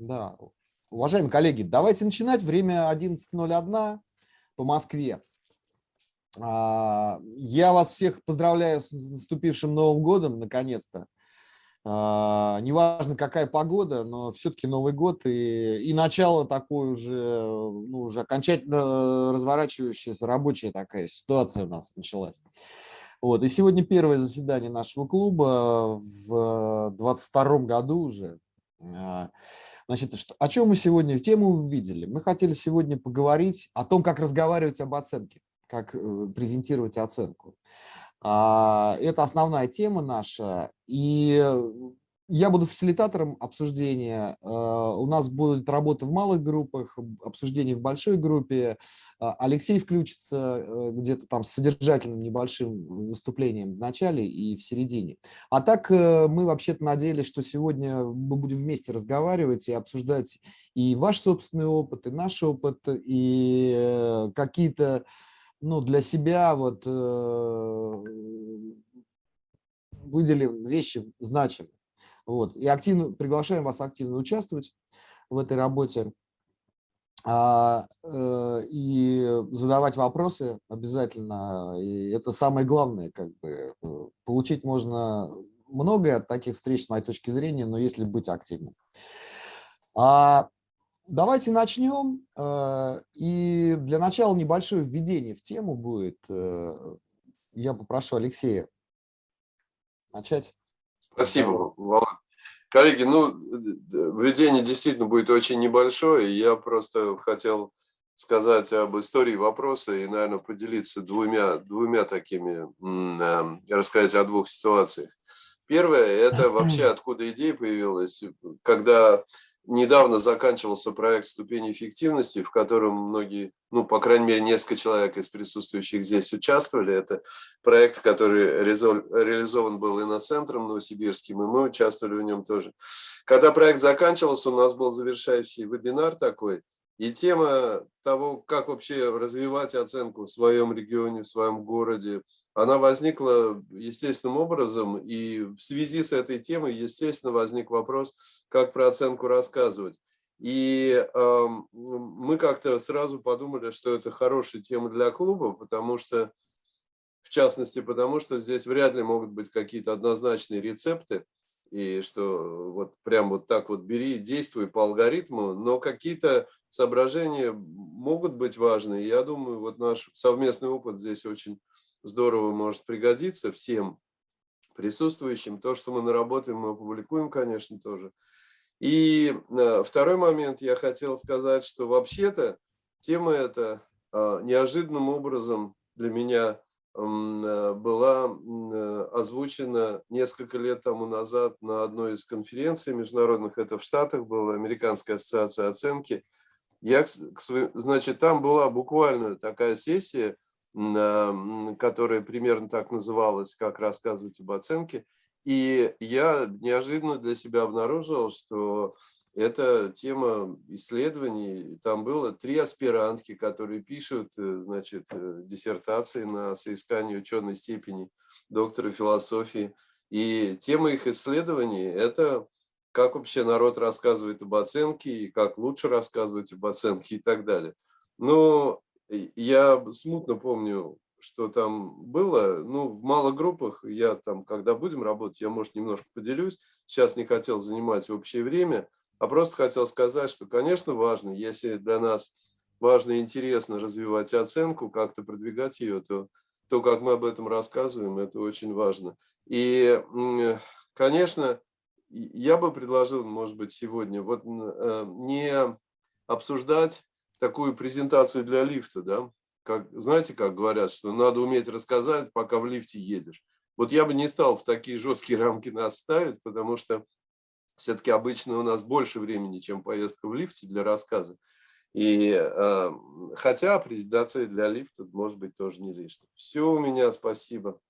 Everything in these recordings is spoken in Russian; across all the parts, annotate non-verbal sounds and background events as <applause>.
Да. Уважаемые коллеги, давайте начинать. Время 11.01 по Москве. А, я вас всех поздравляю с наступившим Новым годом, наконец-то. А, неважно, какая погода, но все-таки Новый год и, и начало такой уже, ну, уже окончательно разворачивающаяся рабочая такая ситуация у нас началась. Вот. И сегодня первое заседание нашего клуба в 22 году уже. Значит, что, о чем мы сегодня в тему увидели? Мы хотели сегодня поговорить о том, как разговаривать об оценке, как э, презентировать оценку. А, это основная тема наша. И я буду фасилитатором обсуждения. А, у нас будет работа в малых группах, обсуждение в большой группе. А, Алексей включится э, где-то там с содержательным небольшим выступлением в начале и в середине. А так э, мы вообще-то надеялись, что сегодня мы будем вместе разговаривать и обсуждать и ваш собственный опыт, и наш опыт, и э, какие-то ну, для себя вот выделим вещи значимые. Вот. И активно приглашаем вас активно участвовать в этой работе а, э, и задавать вопросы обязательно. И это самое главное. Как бы. Э, получить можно многое от таких встреч, с моей точки зрения, но если быть активным. А, давайте начнем. А, и для начала небольшое введение в тему будет. Э, я попрошу Алексея начать. Спасибо, Володь. Коллеги, ну, введение действительно будет очень небольшое. Я просто хотел сказать об истории вопроса и, наверное, поделиться двумя, двумя такими, эм, рассказать о двух ситуациях. Первое – это вообще откуда идея появилась, когда недавно заканчивался проект ступени эффективности, в котором многие, ну, по крайней мере, несколько человек из присутствующих здесь участвовали. Это проект, который реализован был иноцентром новосибирским, и мы участвовали в нем тоже. Когда проект заканчивался, у нас был завершающий вебинар такой, и тема того, как вообще развивать оценку в своем регионе, в своем городе, она возникла естественным образом, и в связи с этой темой, естественно, возник вопрос, как про оценку рассказывать. И э, мы как-то сразу подумали, что это хорошая тема для клуба, потому что, в частности, потому что здесь вряд ли могут быть какие-то однозначные рецепты, и что вот прям вот так вот бери, действуй по алгоритму, но какие-то соображения могут быть важны. Я думаю, вот наш совместный опыт здесь очень здорово может пригодиться всем присутствующим. То, что мы наработаем, мы опубликуем, конечно, тоже. И э, второй момент я хотел сказать, что вообще-то тема эта э, неожиданным образом для меня э, была озвучена несколько лет тому назад на одной из конференций международных, это в Штатах была Американская ассоциация оценки. Я, значит, там была буквально такая сессия, которая примерно так называлась, как рассказывать об оценке. И я неожиданно для себя обнаружил, что это тема исследований. Там было три аспирантки, которые пишут э, значит, э, диссертации на соискание ученой степени доктора философии. И тема их исследований – это как вообще народ рассказывает об оценке, и как лучше рассказывать об оценке и так далее. Но я смутно помню, что там было. Ну, в малых группах я там, когда будем работать, я, может, немножко поделюсь. Сейчас не хотел занимать общее время, а просто хотел сказать, что, конечно, важно, если для нас важно и интересно развивать оценку, как-то продвигать ее, то то, как мы об этом рассказываем, это очень важно. И, конечно, я бы предложил, может быть, сегодня вот э, не обсуждать такую презентацию для лифта, да? Как, знаете, как говорят, что надо уметь рассказать, пока в лифте едешь. Вот я бы не стал в такие жесткие рамки нас ставить, потому что все-таки обычно у нас больше времени, чем поездка в лифте для рассказа. И э, хотя презентация для лифта может быть тоже не лишней. Все у меня, спасибо.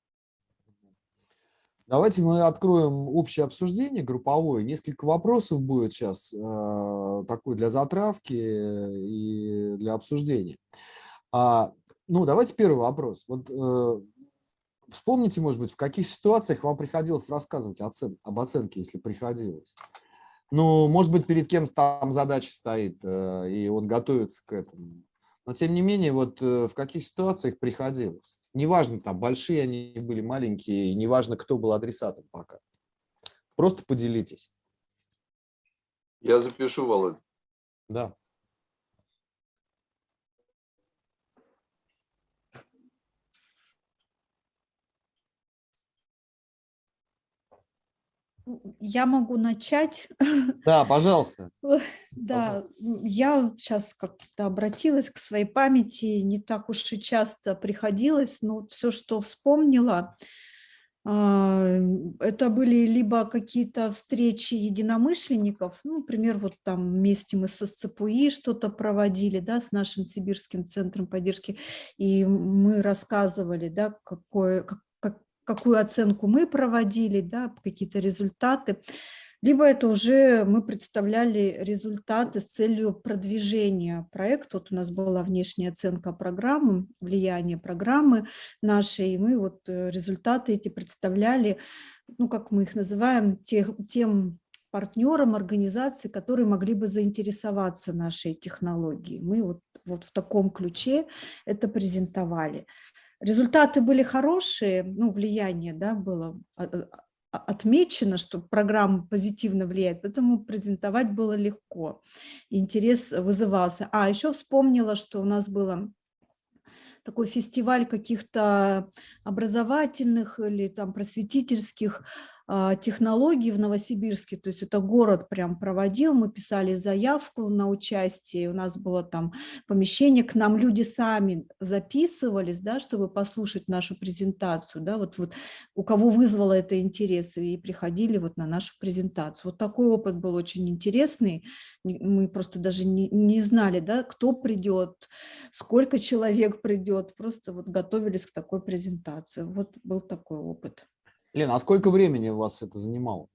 Давайте мы откроем общее обсуждение групповое. Несколько вопросов будет сейчас э, такой для затравки и для обсуждения. А, ну, давайте первый вопрос. Вот э, вспомните, может быть, в каких ситуациях вам приходилось рассказывать оцен об оценке, если приходилось. Ну, может быть, перед кем-то там задача стоит, э, и он готовится к этому. Но, тем не менее, вот э, в каких ситуациях приходилось? Неважно, там, большие они были, маленькие, неважно, кто был адресатом пока. Просто поделитесь. Я запишу, Володь. Да. Я могу начать. Да, пожалуйста. <laughs> Да, я сейчас как-то обратилась к своей памяти, не так уж и часто приходилось, но все, что вспомнила, а, это были либо какие-то встречи единомышленников, ну, например, вот там вместе мы со СЦПУИ что-то проводили, да, с нашим Сибирским центром поддержки, и мы рассказывали, да, какое, как, какую оценку мы проводили, да, какие-то результаты, либо это уже мы представляли результаты с целью продвижения проекта. Вот у нас была внешняя оценка программы, влияние программы нашей, и мы вот э, результаты эти представляли, ну, как мы их называем, тех, тем партнерам организации, которые могли бы заинтересоваться нашей технологией. Мы вот, вот в таком ключе это презентовали. Результаты были хорошие, ну, влияние да, было а, а, а, отмечено, что программа позитивно влияет, поэтому презентовать было легко, интерес вызывался. А, еще вспомнила, что у нас было такой фестиваль каких-то образовательных или там просветительских технологий в Новосибирске, то есть это город прям проводил, мы писали заявку на участие, у нас было там помещение, к нам люди сами записывались, да, чтобы послушать нашу презентацию, да, вот, вот у кого вызвало это интерес, и приходили вот на нашу презентацию. Вот такой опыт был очень интересный, мы просто даже не, не знали, да, кто придет, сколько человек придет, просто вот готовились к такой презентации. Вот был такой опыт. Лена, а сколько времени у вас это занимало?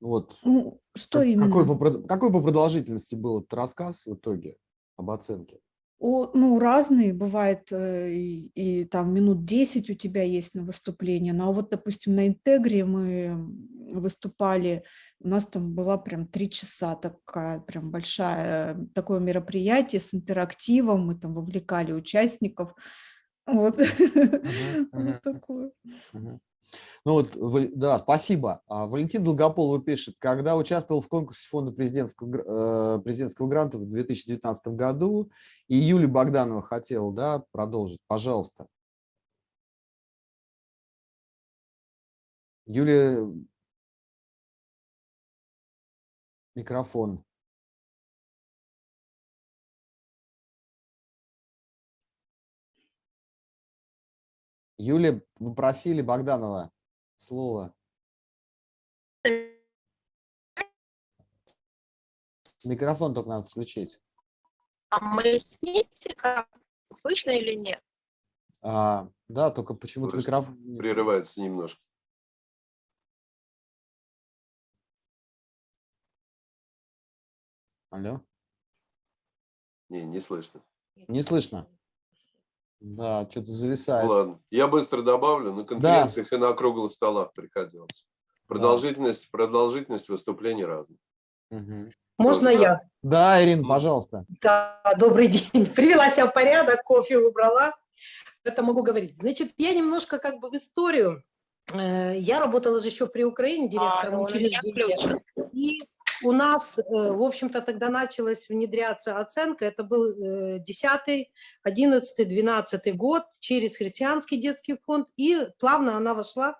Вот. Ну, что как, именно? Какой по, какой по продолжительности был этот рассказ в итоге об оценке? О, ну, разные, бывает, э, и, и там минут 10 у тебя есть на выступление, ну, а вот, допустим, на Интегре мы выступали, у нас там была прям три часа такая прям большая, такое мероприятие с интерактивом, мы там вовлекали участников, вот, <laughs> вот такое. Ну вот, да, спасибо. А Валентин Долгополов пишет, когда участвовал в конкурсе фонда президентского, э, президентского гранта в 2019 году, и Юлия Богданова хотела да, продолжить, пожалуйста. Юлия, микрофон. Юлия, вы просили Богданова слово. Микрофон только надо включить. А мы? Слышно или нет? А, да, только почему-то микрофон... Прерывается немножко. Алло? Не, не слышно. Не слышно. Да, что-то зависает. Ладно, я быстро добавлю. На конференциях да. и на круглых столах приходилось. Продолжительность, да. продолжительность выступлений разная. Угу. Можно я? Да, Ирина, пожалуйста. Да, добрый день. <laughs> Привела себя в порядок, кофе убрала. Это могу говорить. Значит, я немножко как бы в историю. Э, я работала же еще при Украине директором а, ну, учреждения. И у нас, э, в общем-то, тогда началась внедряться оценка, это был 10, 11, 12 год через Христианский детский фонд, и плавно она вошла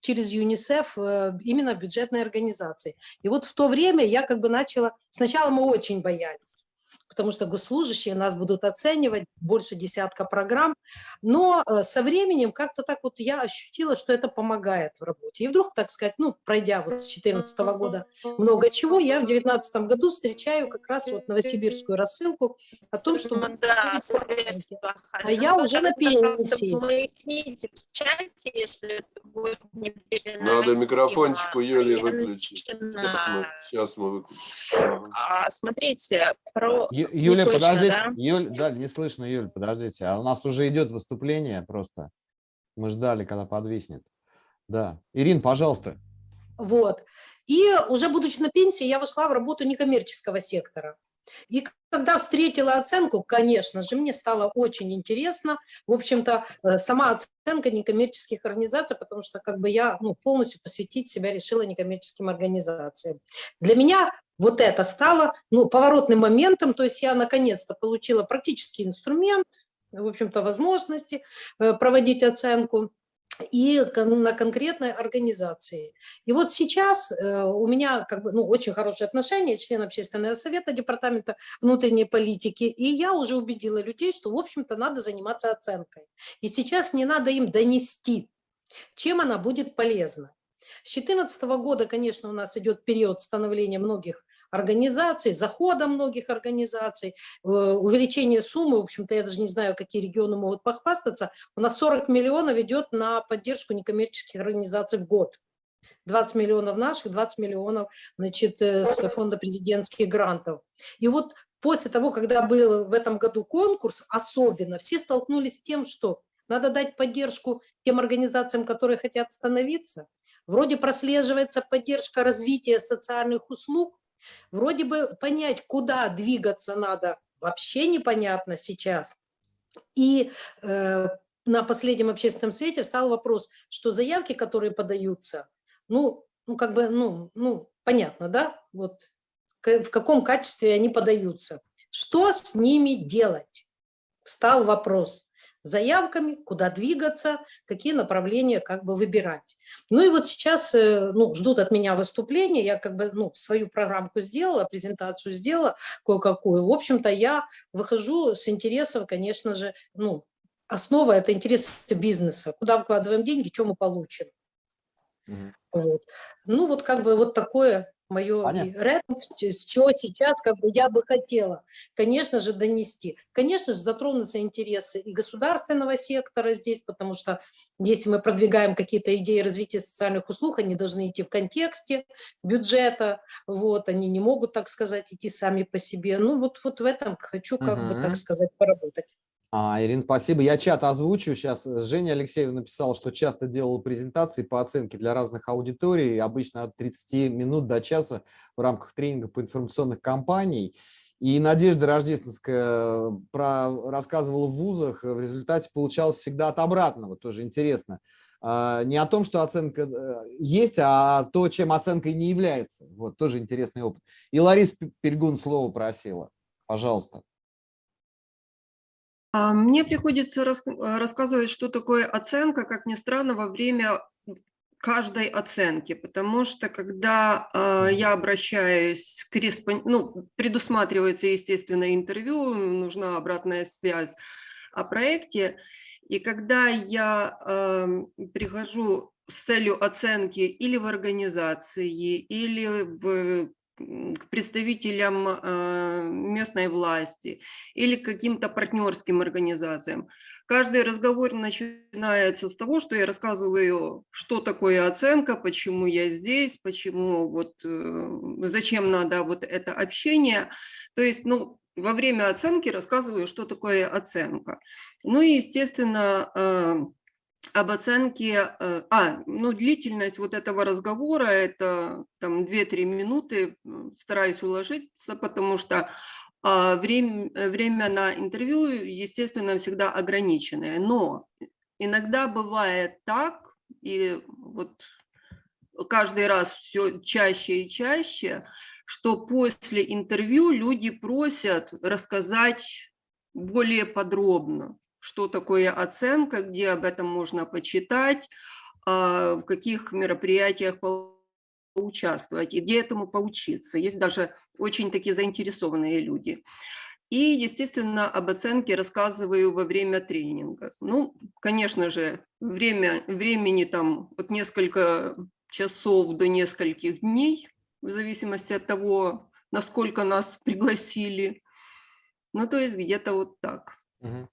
через ЮНИСЕФ э, именно в бюджетной организации. И вот в то время я как бы начала, сначала мы очень боялись, потому что госслужащие нас будут оценивать, больше десятка программ, но э, со временем как-то так вот я ощутила, что это помогает в работе. И вдруг, так сказать, ну, пройдя вот с 2014 года много чего, я в 2019 году встречаю как раз вот новосибирскую рассылку о том, что... Да, а я уже на пенсии. Надо микрофончик у Юли выключить. Сейчас мы, сейчас мы выключим. А, смотрите, про Юля, слышно, подождите. Да? Юль, да, не слышно, Юль, подождите. А у нас уже идет выступление просто. Мы ждали, когда подвиснет. Да. Ирин, пожалуйста. Вот. И уже будучи на пенсии, я вошла в работу некоммерческого сектора. И когда встретила оценку, конечно же, мне стало очень интересно, в общем-то, э, сама оценка некоммерческих организаций, потому что как бы я ну, полностью посвятить себя решила некоммерческим организациям. Для меня вот это стало ну, поворотным моментом, то есть я наконец-то получила практический инструмент, в общем-то, возможности э, проводить оценку и на конкретной организации. И вот сейчас э, у меня как бы, ну, очень хорошие отношения, член общественного совета департамента внутренней политики, и я уже убедила людей, что, в общем-то, надо заниматься оценкой. И сейчас не надо им донести, чем она будет полезна. С 2014 года, конечно, у нас идет период становления многих организаций, захода многих организаций, э, увеличение суммы, в общем-то, я даже не знаю, какие регионы могут похвастаться, у нас 40 миллионов идет на поддержку некоммерческих организаций в год. 20 миллионов наших, 20 миллионов значит, э, с фонда президентских грантов. И вот после того, когда был в этом году конкурс, особенно все столкнулись с тем, что надо дать поддержку тем организациям, которые хотят становиться. Вроде прослеживается поддержка развития социальных услуг, Вроде бы понять, куда двигаться надо, вообще непонятно сейчас. И э, на последнем общественном совете встал вопрос, что заявки, которые подаются, ну, ну как бы, ну, ну понятно, да, вот в каком качестве они подаются. Что с ними делать? Встал вопрос заявками, куда двигаться, какие направления как бы выбирать. Ну и вот сейчас э, ну, ждут от меня выступления, я как бы ну, свою программку сделала, презентацию сделала кое-какую. В общем-то, я выхожу с интересом, конечно же, ну, основа – это интересы бизнеса. Куда вкладываем деньги, что мы получим. Угу. Вот. Ну вот как бы вот такое мое рэп, с чего сейчас как бы я бы хотела, конечно же, донести. Конечно же, затронутся интересы и государственного сектора здесь, потому что если мы продвигаем какие-то идеи развития социальных услуг, они должны идти в контексте бюджета, вот, они не могут, так сказать, идти сами по себе. Ну вот, вот в этом хочу, как угу. бы, так сказать, поработать. А, Ирина, спасибо. Я чат озвучу. Сейчас Женя Алексеева написала, что часто делала презентации по оценке для разных аудиторий, обычно от 30 минут до часа в рамках тренинга по информационных кампаний. И Надежда Рождественская про, рассказывала в вузах, в результате получалось всегда от обратного, тоже интересно. А, не о том, что оценка э, есть, а то, чем оценкой не является. Вот, тоже интересный опыт. И Лариса Пельгун слово просила. Пожалуйста. А, мне приходится рас, э, рассказывать, что такое оценка, как ни странно, во время каждой оценки, потому что когда э, я обращаюсь к корреспонденту, ну, предусматривается, естественно, интервью, нужна обратная связь о проекте, и когда я э, прихожу с целью оценки или в организации, или в к представителям э, местной власти или к каким-то партнерским организациям. Каждый разговор начинается с того, что я рассказываю, что такое оценка, почему я здесь, почему вот, э, зачем надо вот это общение. То есть, ну, во время оценки рассказываю, что такое оценка. Ну и, естественно, э, об оценке, э, а, ну, длительность вот этого разговора, это там 2-3 минуты, стараюсь уложиться, потому что а, время, время на интервью, естественно, всегда ограниченное, но иногда бывает так, и вот каждый раз все чаще и чаще, что после интервью люди просят рассказать более подробно что такое оценка, где об этом можно почитать, а, в каких мероприятиях поучаствовать и где этому поучиться. Есть даже очень такие заинтересованные люди. И, естественно, об оценке рассказываю во время тренинга. Ну, конечно же, время, времени там от несколько часов до нескольких дней, в зависимости от того, насколько нас пригласили. Ну, то есть где-то вот так. Угу.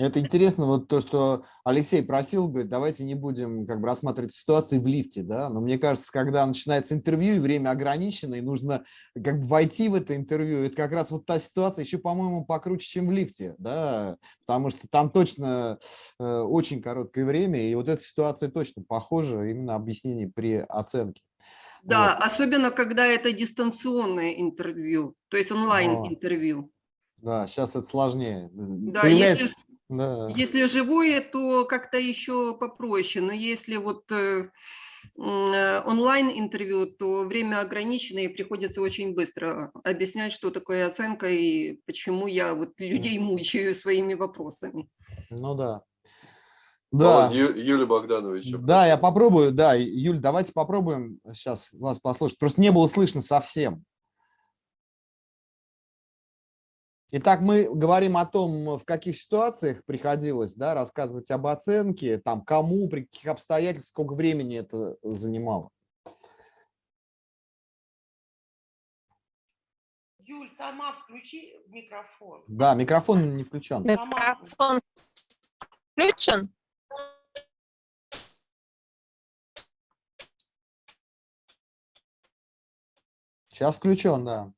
Это интересно, вот то, что Алексей просил, говорит, давайте не будем как бы рассматривать ситуации в лифте, да, но мне кажется, когда начинается интервью и время ограничено, и нужно как бы войти в это интервью, это как раз вот та ситуация еще, по-моему, покруче, чем в лифте, да, потому что там точно э, очень короткое время, и вот эта ситуация точно похожа именно объяснение при оценке. Да, особенно когда это дистанционное интервью, то есть онлайн-интервью. Да, сейчас это сложнее. Да, Появляется- если, да. если живое, то как-то еще попроще, но если вот э, онлайн-интервью, то время ограничено и приходится очень быстро объяснять, что такое оценка и почему я вот людей мучаю своими вопросами. Ну да. Да. Володь, Ю- Юлия Богданова еще. Да, я попробую. Да, Юль, давайте попробуем сейчас вас послушать. Просто не было слышно совсем. Итак, мы говорим о том, в каких ситуациях приходилось да, рассказывать об оценке, там, кому, при каких обстоятельствах, сколько времени это занимало. Юль, сама включи микрофон. Да, микрофон не включен. Микрофон включен? Сейчас включен, да.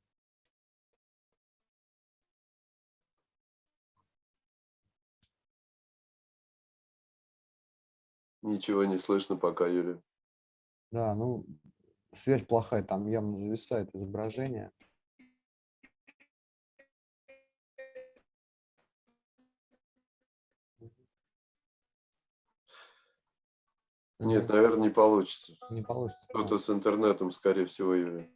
Ничего не слышно пока, Юлия. Да, ну, связь плохая, там явно зависает изображение. Нет, наверное, не получится. не получится. да. Что-то с интернетом, скорее всего, Юлия.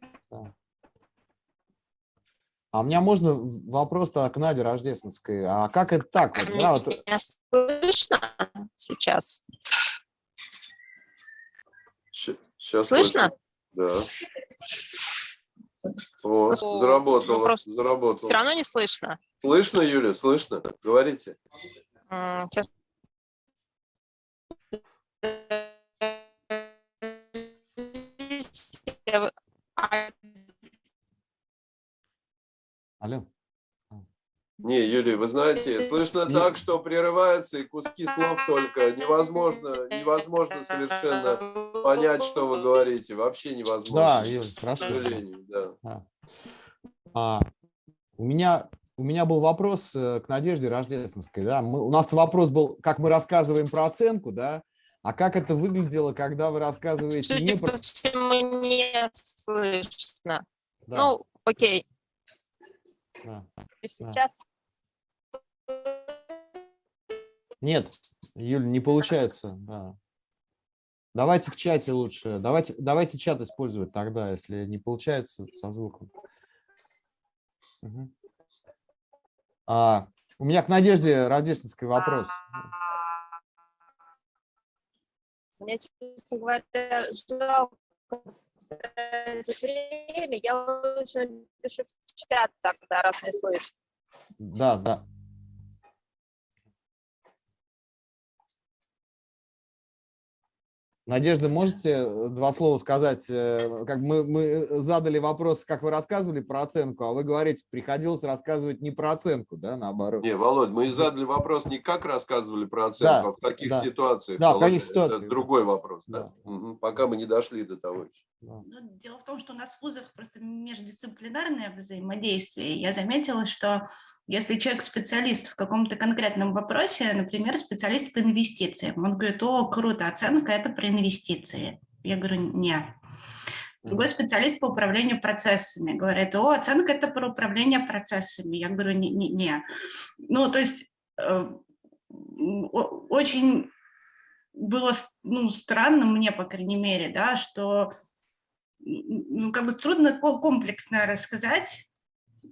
А у меня можно в- вопрос к Наде Рождественской. А как это так? Вот, да, вот, Меня слышно сейчас? Сейчас Слышно? Да. О, О, заработало, вопрос. заработало. Все равно не слышно? Слышно, Юля, слышно? Говорите. Алло. Не, Юлия, вы знаете, слышно Не- так, что прерывается и куски слов только. Невозможно, невозможно совершенно понять, что вы говорите. Вообще невозможно. Да, Юль, К хорошо. сожалению, да. А. А, у меня у меня был вопрос э, к Надежде Рождественской. Да? Мы, у нас вопрос был, как мы рассказываем про оценку, да? А как это выглядело, когда вы рассказываете не Судя про... по всему, не слышно. Да, Ну, окей. Да. Сейчас Нет, Юль, не получается. Да. Давайте в чате лучше. Давайте, давайте чат использовать тогда, если не получается со звуком. Мгм. А, у меня к Надежде Рождественской вопрос. Мне, честно говоря, жалко время. Я лучше напишу в чат тогда, раз не слышно. Да, да. Надежда, можете э, два слова сказать? э, Как мы, мы задали вопрос, как вы рассказывали про оценку, а вы говорите, приходилось рассказывать не про оценку, да, наоборот. Не, Володь, мы задали вопрос не как рассказывали про оценку, Да, а в каких да. ситуациях. Да, в Володя. каких ситуациях, Это другой вопрос. Да. Да. Мгм. Пока мы не дошли до того еще. Да. Ну, дело в том, что у нас в вузах просто междисциплинарное взаимодействие. Я заметила, что если человек специалист в каком-то конкретном вопросе, например, специалист по инвестициям, он говорит, о, круто, оценка – это про инвестиции. Я говорю, нет. Другой специалист по управлению процессами говорит, о, оценка – это про управление процессами. Я говорю, не, не, не. Ну, то есть э, очень было ну, странно мне, по крайней мере, да, что ну, как бы трудно ко- комплексно рассказать,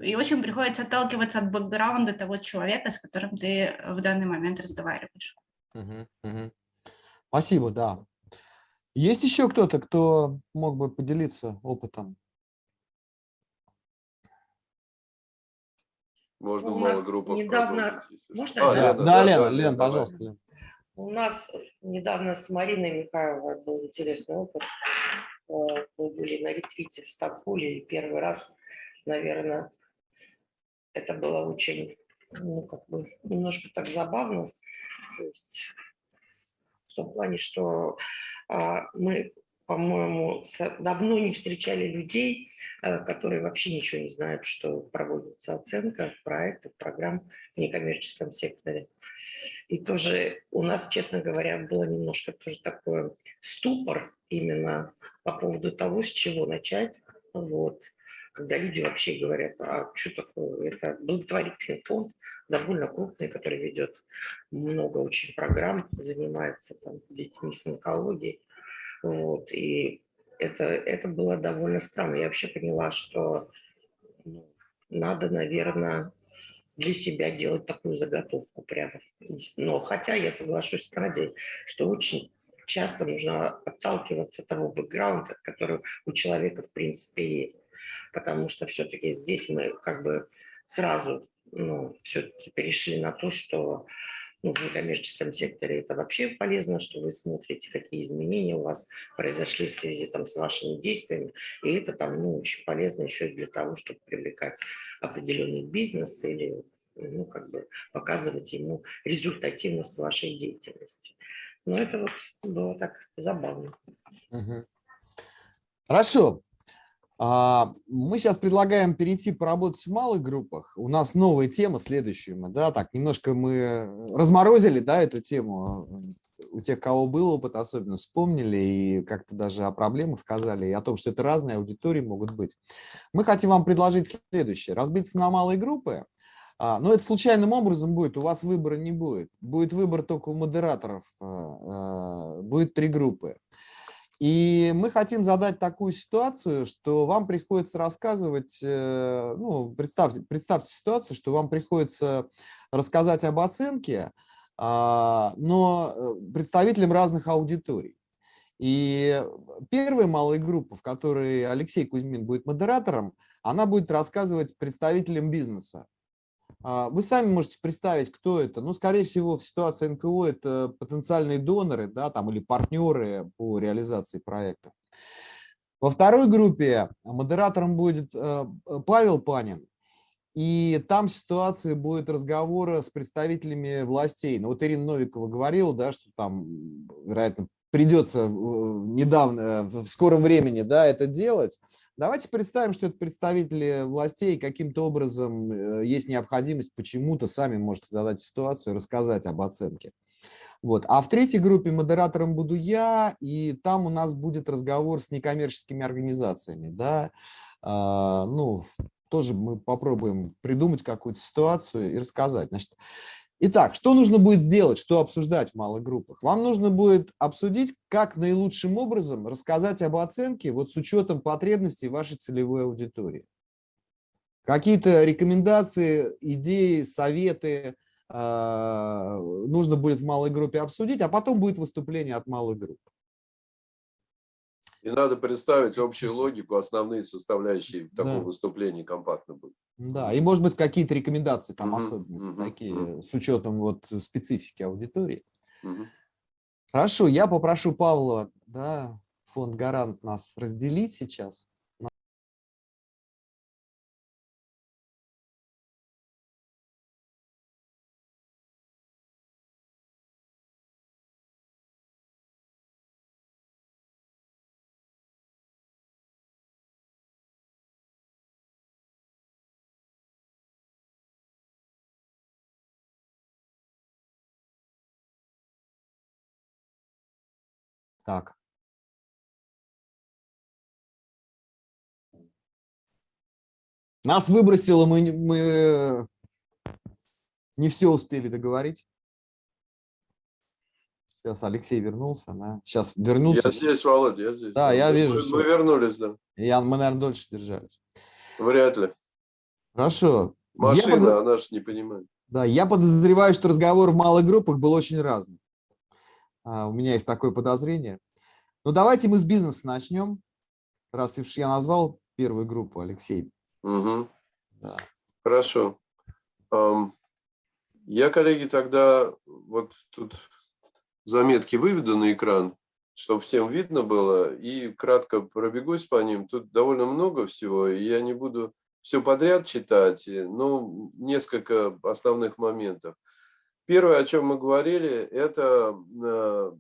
и очень приходится отталкиваться от бэкграунда того человека, с которым ты в данный момент разговариваешь. Мгм, мгм. Спасибо, да. Есть еще кто-то, кто мог бы поделиться опытом? Можно У нас недавно-. Можно А, я? Да, да, Лена, Лен, Лен, пожалуйста. Лен. У нас недавно с Мариной Михайловой был интересный опыт. Э, Мы были на ретрите в Стамбуле, и первый раз, наверное, это было очень, ну, как бы, немножко так забавно. То есть в том плане, что а, мы по-моему, давно не встречали людей, э, которые вообще ничего не знают, что проводится оценка проектов, программ в некоммерческом секторе. И тоже у нас, честно говоря, было немножко тоже такой ступор именно по поводу того, с чего начать. Вот. Когда люди вообще говорят, а что такое, это благотворительный фонд, довольно крупный, который ведет много очень программ, занимается там, детьми с онкологией. Вот, и это, это было довольно странно. Я вообще поняла, что ну, надо, наверное, для себя делать такую заготовку прямо. Но хотя я соглашусь с Надей, что очень часто нужно отталкиваться от того бэкграунда, который у человека в принципе есть. Потому что все-таки здесь мы как бы сразу ну, все-таки перешли на то, что ну, в некоммерческом секторе это вообще полезно, что вы смотрите, какие изменения у вас произошли в связи там, с вашими действиями. И это там ну, очень полезно еще для того, чтобы привлекать определенный бизнес или ну, как бы показывать ему результативность вашей деятельности. Но это вот было так забавно. Хорошо. А, мы сейчас предлагаем перейти поработать в малых группах. У нас новая тема следующая. Мы, да, так, немножко мы разморозили да, эту тему. У тех, кого был опыт, особенно вспомнили и как-то даже о проблемах сказали, и о том, что это разные аудитории могут быть. Мы хотим вам предложить следующее. Разбиться на малые группы, а, но это случайным образом будет, у вас выбора не будет. Будет выбор только у модераторов, а, будет три группы. И мы хотим задать такую ситуацию, что вам приходится рассказывать, э, ну, представьте, представьте ситуацию, что вам приходится рассказать об оценке, а, но э, представителям разных аудиторий. И первая малая группа, в которой Алексей Кузьмин будет модератором, она будет рассказывать представителям бизнеса. А, вы сами можете представить, кто это. Ну, скорее всего, в ситуации НКО это потенциальные доноры да, там, или партнеры по реализации проекта. Во второй группе модератором будет э, Павел Панин. И там ситуация будет разговора с представителями властей. Ну, вот Ирина Новикова говорила, да, что там, вероятно, придется э, недавно, в скором времени да, это делать. Давайте представим, что это представители властей, каким-то образом э, есть необходимость почему-то сами можете задать ситуацию, рассказать об оценке. Вот. А в третьей группе модератором буду я, и там у нас будет разговор с некоммерческими организациями. Да? А, ну, тоже мы попробуем придумать какую-то ситуацию и рассказать. Значит, Итак, что нужно будет сделать, что обсуждать в малых группах? Вам нужно будет обсудить, как наилучшим образом рассказать об оценке вот с учетом потребностей вашей целевой аудитории. Какие-то рекомендации, идеи, советы э, нужно будет в малой группе обсудить, а потом будет выступление от малой группы. И надо представить общую логику, основные составляющие в таком да. выступлении компактно будет. Да, и может быть какие-то рекомендации, там угу, особенности угу, такие, угу. с учетом вот специфики аудитории. Угу. Хорошо, я попрошу Павла, да, фонд «Гарант» нас разделить сейчас. Так. Нас выбросило, мы, мы не все успели договорить. Сейчас Алексей вернулся, да. Сейчас вернуться. Я здесь, Володя, я здесь. Да, я вижу. Мы, мы вернулись, да. Я, мы, наверное, дольше держались. Вряд ли. Хорошо. Машина, под... она же не понимает. Да, я подозреваю, что разговор в малых группах был очень разный. А, у меня есть такое подозрение. Ну, давайте мы с бизнеса начнем, раз уж я назвал первую группу, Алексей. Угу. Да. Хорошо. Я, коллеги, тогда вот тут заметки выведу на экран, чтобы всем видно было, и кратко пробегусь по ним. Тут довольно много всего, и я не буду все подряд читать, но несколько основных моментов. Первое, о чем мы говорили, это э,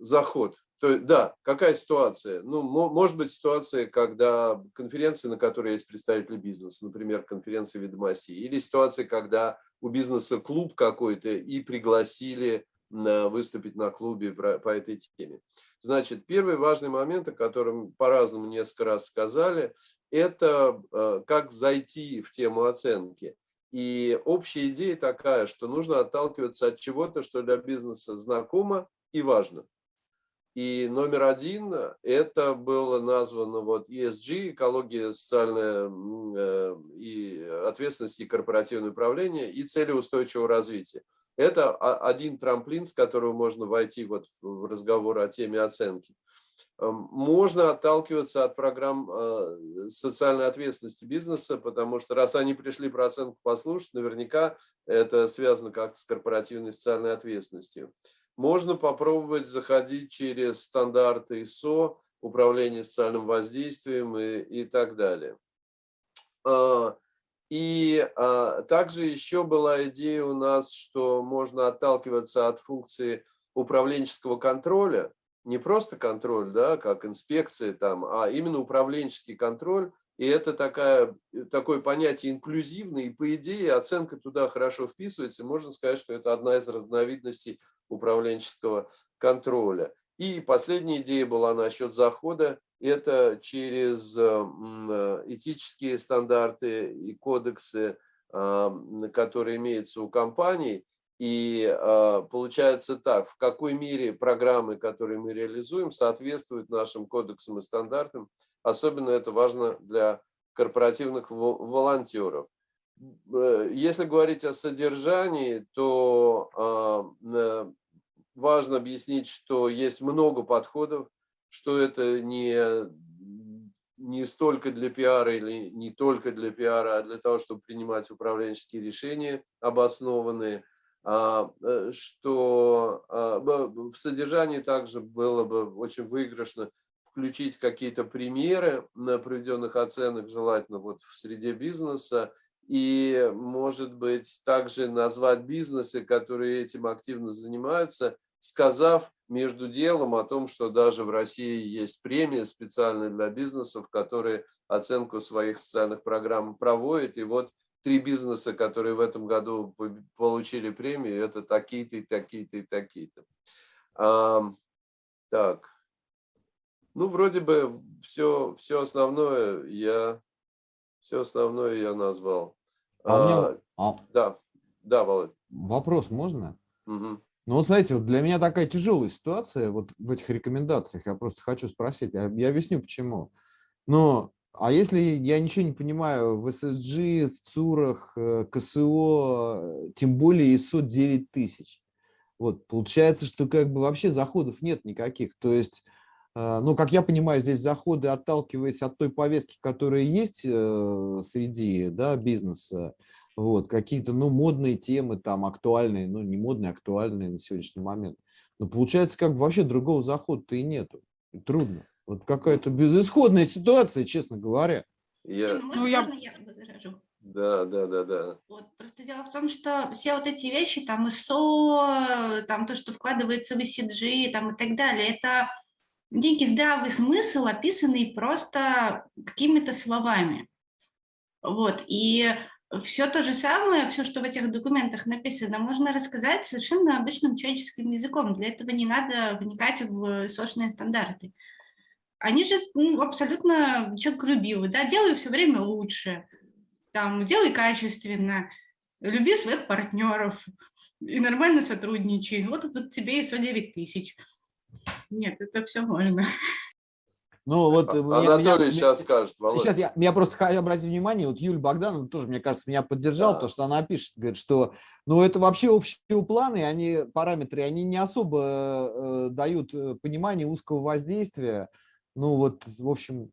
заход. То, да, какая ситуация? Ну, может быть ситуация, когда конференции, на которой есть представители бизнеса, например, конференция ведомостей, или ситуация, когда у бизнеса клуб какой-то и пригласили выступить на клубе по этой теме. Значит, первый важный момент, о котором по-разному несколько раз сказали, это э, как зайти в тему оценки. И общая идея такая, что нужно отталкиваться от чего-то, что для бизнеса знакомо и важно. И номер один, это было названо вот ESG, экология, социальная э, и ответственность и корпоративное управление, и цели устойчивого развития. Это один трамплин, с которого можно войти вот в разговор о теме оценки. Эм, можно отталкиваться от программ э, социальной ответственности бизнеса, потому что раз они пришли про оценку послушать, наверняка это связано как-то с корпоративной социальной ответственностью. Можно попробовать заходить через стандарты ISO, управление социальным воздействием и, и так далее. А, и а, также еще была идея у нас, что можно отталкиваться от функции управленческого контроля, не просто контроль, да, как инспекция, там, а именно управленческий контроль. И это такая, такое понятие инклюзивное, и по идее оценка туда хорошо вписывается. Можно сказать, что это одна из разновидностей управленческого контроля. И последняя идея была насчет захода. Это через э, э, этические стандарты и кодексы, э, которые имеются у компаний. И получается так, в какой мере программы, которые мы реализуем, соответствуют нашим кодексам и стандартам. Особенно это важно для корпоративных волонтеров. Если говорить о содержании, то важно объяснить, что есть много подходов, что это не, не столько для пиара или не только для пиара, а для того, чтобы принимать управленческие решения обоснованные, а, э, что а, в содержании также было бы очень выигрышно включить какие-то примеры на проведенных оценок, желательно вот в среде бизнеса, и, может быть, также назвать бизнесы, которые этим активно занимаются, сказав между делом о том, что даже в России есть премия специальная для бизнесов, которые оценку своих социальных программ проводят. И вот три бизнеса, которые в этом году получили премию, это такие-то и такие-то и такие-то. А, так. Ну, вроде бы все, все основное я все основное я назвал. А, а, меня... а... Да, да, Володь. Вопрос можно? Угу. Ну, вот знаете, вот для меня такая тяжелая ситуация вот в этих рекомендациях. Я просто хочу спросить, я, я объясню почему. Но, а если я ничего не понимаю в SSG, в ЦУРах, э, КСО, тем более ISO 9000, вот, получается, что как бы вообще заходов нет никаких. То есть, э, ну, как я понимаю, здесь заходы, отталкиваясь от той повестки, которая есть э, среди да, бизнеса, вот, какие-то, ну, модные темы там, актуальные, ну, не модные, актуальные на сегодняшний момент. Но получается, как бы вообще другого захода-то и нету. Трудно. Вот какая-то безысходная ситуация, честно говоря. Я... Ну, можно, ну, я... можно я возражу? Да, да, да, да. Вот, просто дело в том, что все вот эти вещи, там ИСО, там то, что вкладывается в ECG, там и так далее, это некий здравый смысл, описанный просто какими-то словами. Вот, и все то же самое, все, что в этих документах написано, можно рассказать совершенно обычным человеческим языком. Для этого не надо вникать в сошные стандарты. Они же ну, абсолютно человеколюбивы, да, делай все время лучше, там, делай качественно, люби своих партнеров и нормально сотрудничай. Вот, вот тебе ISO 9000. Нет, это все можно. Ну, вот, э, Анатолий меня, сейчас меня, скажет, Володя. Сейчас я, я просто хочу обратить внимание, вот Юлия Богданова тоже, мне кажется, меня поддержал, да. то, что она пишет, говорит, что, ну, это вообще общие планы, они, параметры, они не особо э, дают э, понимание узкого воздействия. Ну, вот, в общем,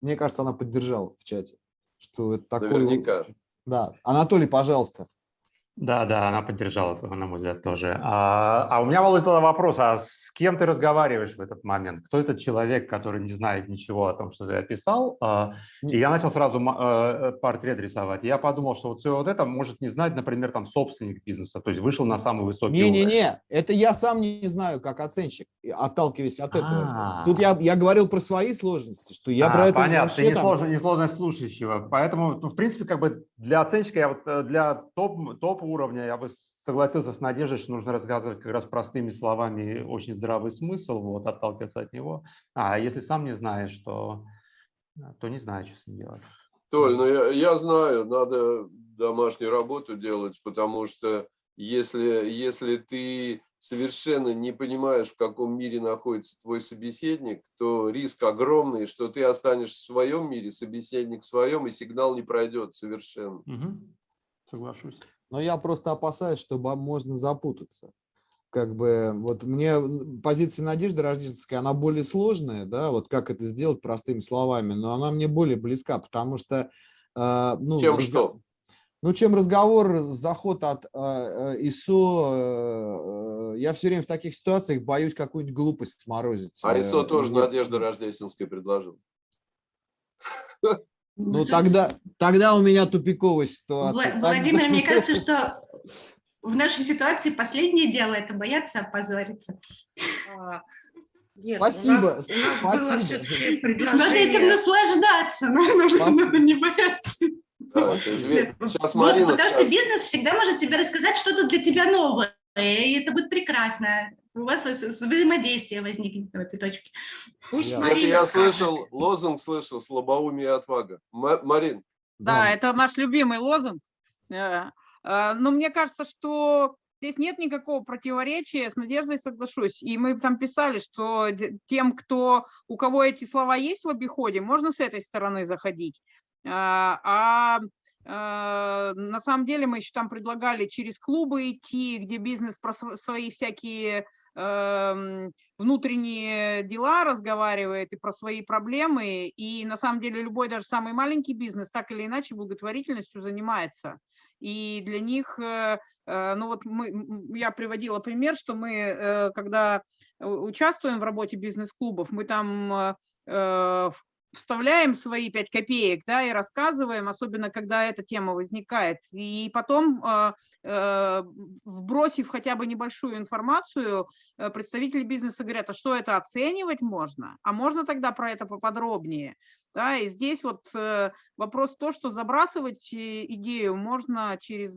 мне кажется, она поддержала в чате, что это такое... Наверняка. Да. Анатолий, пожалуйста. Да, да, она поддержала, на мой взгляд, тоже. А, а у меня, Володя, тогда вопрос, а с кем ты разговариваешь в этот момент? Кто этот человек, который не знает ничего о том, что ты описал? А, и я начал сразу э, портрет рисовать. Я подумал, что вот все вот это может не знать, например, там собственник бизнеса, то есть вышел на самый высокий Не-не-не, это я сам не знаю, как оценщик, отталкиваясь от этого. Тут я, я говорил про свои сложности, что я а, про это понятно, вообще ты не, сложно, не сложность слушающего. Поэтому, ну, в принципе, как бы для оценщика, я вот э, для топ, топ уровня я бы согласился с Надеждой, что нужно рассказывать как раз простыми словами очень здравый смысл, вот, отталкиваться от него. А если сам не знаешь, то, то не знаю, что с ним делать. Толь, ну я, я знаю, надо домашнюю работу делать, потому что если, если ты совершенно не понимаешь, в каком мире находится твой собеседник, то риск огромный, что ты останешься в своем мире, собеседник в своем, и сигнал не пройдет совершенно. Угу. Соглашусь. Но я просто опасаюсь, что можно запутаться. Как бы вот мне позиция Надежды Рождественской, она более сложная, да, вот как это сделать простыми словами, но она мне более близка, потому что... Э, ну, чем что? Ну, чем разговор, заход от э, ИСО, э, я все время в таких ситуациях боюсь какую-нибудь глупость сморозить. А ИСО тоже Мне... Надежда Рождественская предложил. Ну, тогда, тогда у меня тупиковая ситуация. Владимир, мне кажется, что в нашей ситуации последнее дело – это бояться опозориться. А, нет, спасибо, у нас, у нас спасибо. Надо этим наслаждаться, надо не бояться. Да, Сейчас Марина потому скажет. что бизнес всегда может тебе рассказать что-то для тебя новое, и это будет прекрасно. У вас взаимодействие возникнет в этой точке. Пусть я, Марина я слышал, лозунг слышал, слабоумие и отвага. Марин. Да, да, это наш любимый лозунг. Э, э, но мне кажется, что здесь нет никакого противоречия, с Надеждой соглашусь. И мы там писали, что тем, кто, у кого эти слова есть в обиходе, можно с этой стороны заходить. Э, а на самом деле мы еще там предлагали через клубы идти, где бизнес про свои всякие э, внутренние дела разговаривает и про свои проблемы. И на самом деле любой, даже самый маленький бизнес, так или иначе благотворительностью занимается. И для них, э, э, ну вот мы, я приводила пример, что мы, э, когда участвуем в работе бизнес-клубов, мы там вставляем свои 5 копеек, да, и рассказываем, особенно когда эта тема возникает. И потом, э, э, вбросив хотя бы небольшую информацию, э, представители бизнеса говорят, а что это оценивать можно? А можно тогда про это поподробнее? Да, и здесь вот вопрос то, что забрасывать идею можно через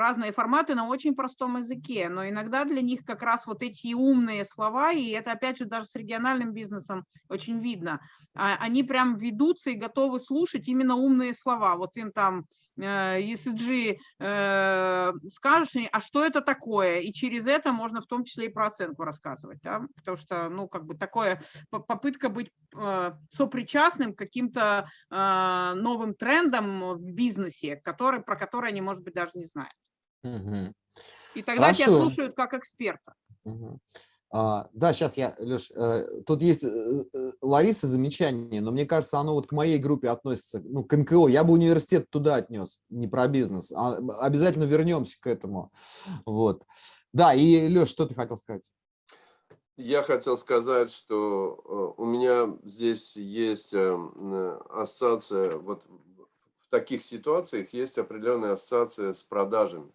разные форматы на очень простом языке, но иногда для них как раз вот эти умные слова, и это опять же даже с региональным бизнесом очень видно, а, они прям ведутся и готовы слушать именно умные слова. Вот им там ESG э, э, скажешь, а что это такое? И через это можно в том числе и про оценку рассказывать, да? потому что, ну, как бы такое, попытка быть э, сопричастным к каким-то новым трендам в бизнесе, который, про которые они, может быть, даже не знают. Угу. И тогда Хорошо. тебя слушают как эксперта. Угу. А, да, сейчас я, Леш, э, тут есть э, э, Лариса замечание, но мне кажется, оно вот к моей группе относится, ну, к НКО. Я бы университет туда отнес, не про бизнес. А, обязательно вернемся к этому. Вот. Да, и, Леш, что ты хотел сказать? Я хотел сказать, что у меня здесь есть ассоциация, вот в таких ситуациях есть определенная ассоциация с продажами.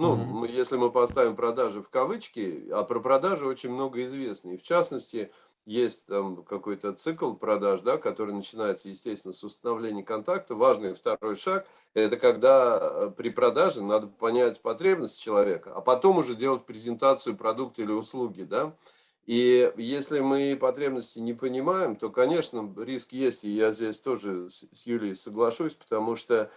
Ну, mm -hmm. если мы поставим продажи в кавычки, а про продажи очень много известно. И в частности, есть там какой-то цикл продаж, да, который начинается, естественно, с установления контакта. Важный второй шаг – это когда э, при продаже надо понять потребность человека, а потом уже делать презентацию продукта или услуги. Да? И если мы потребности не понимаем, то, конечно, риск есть, и я здесь тоже с Юлией соглашусь, потому что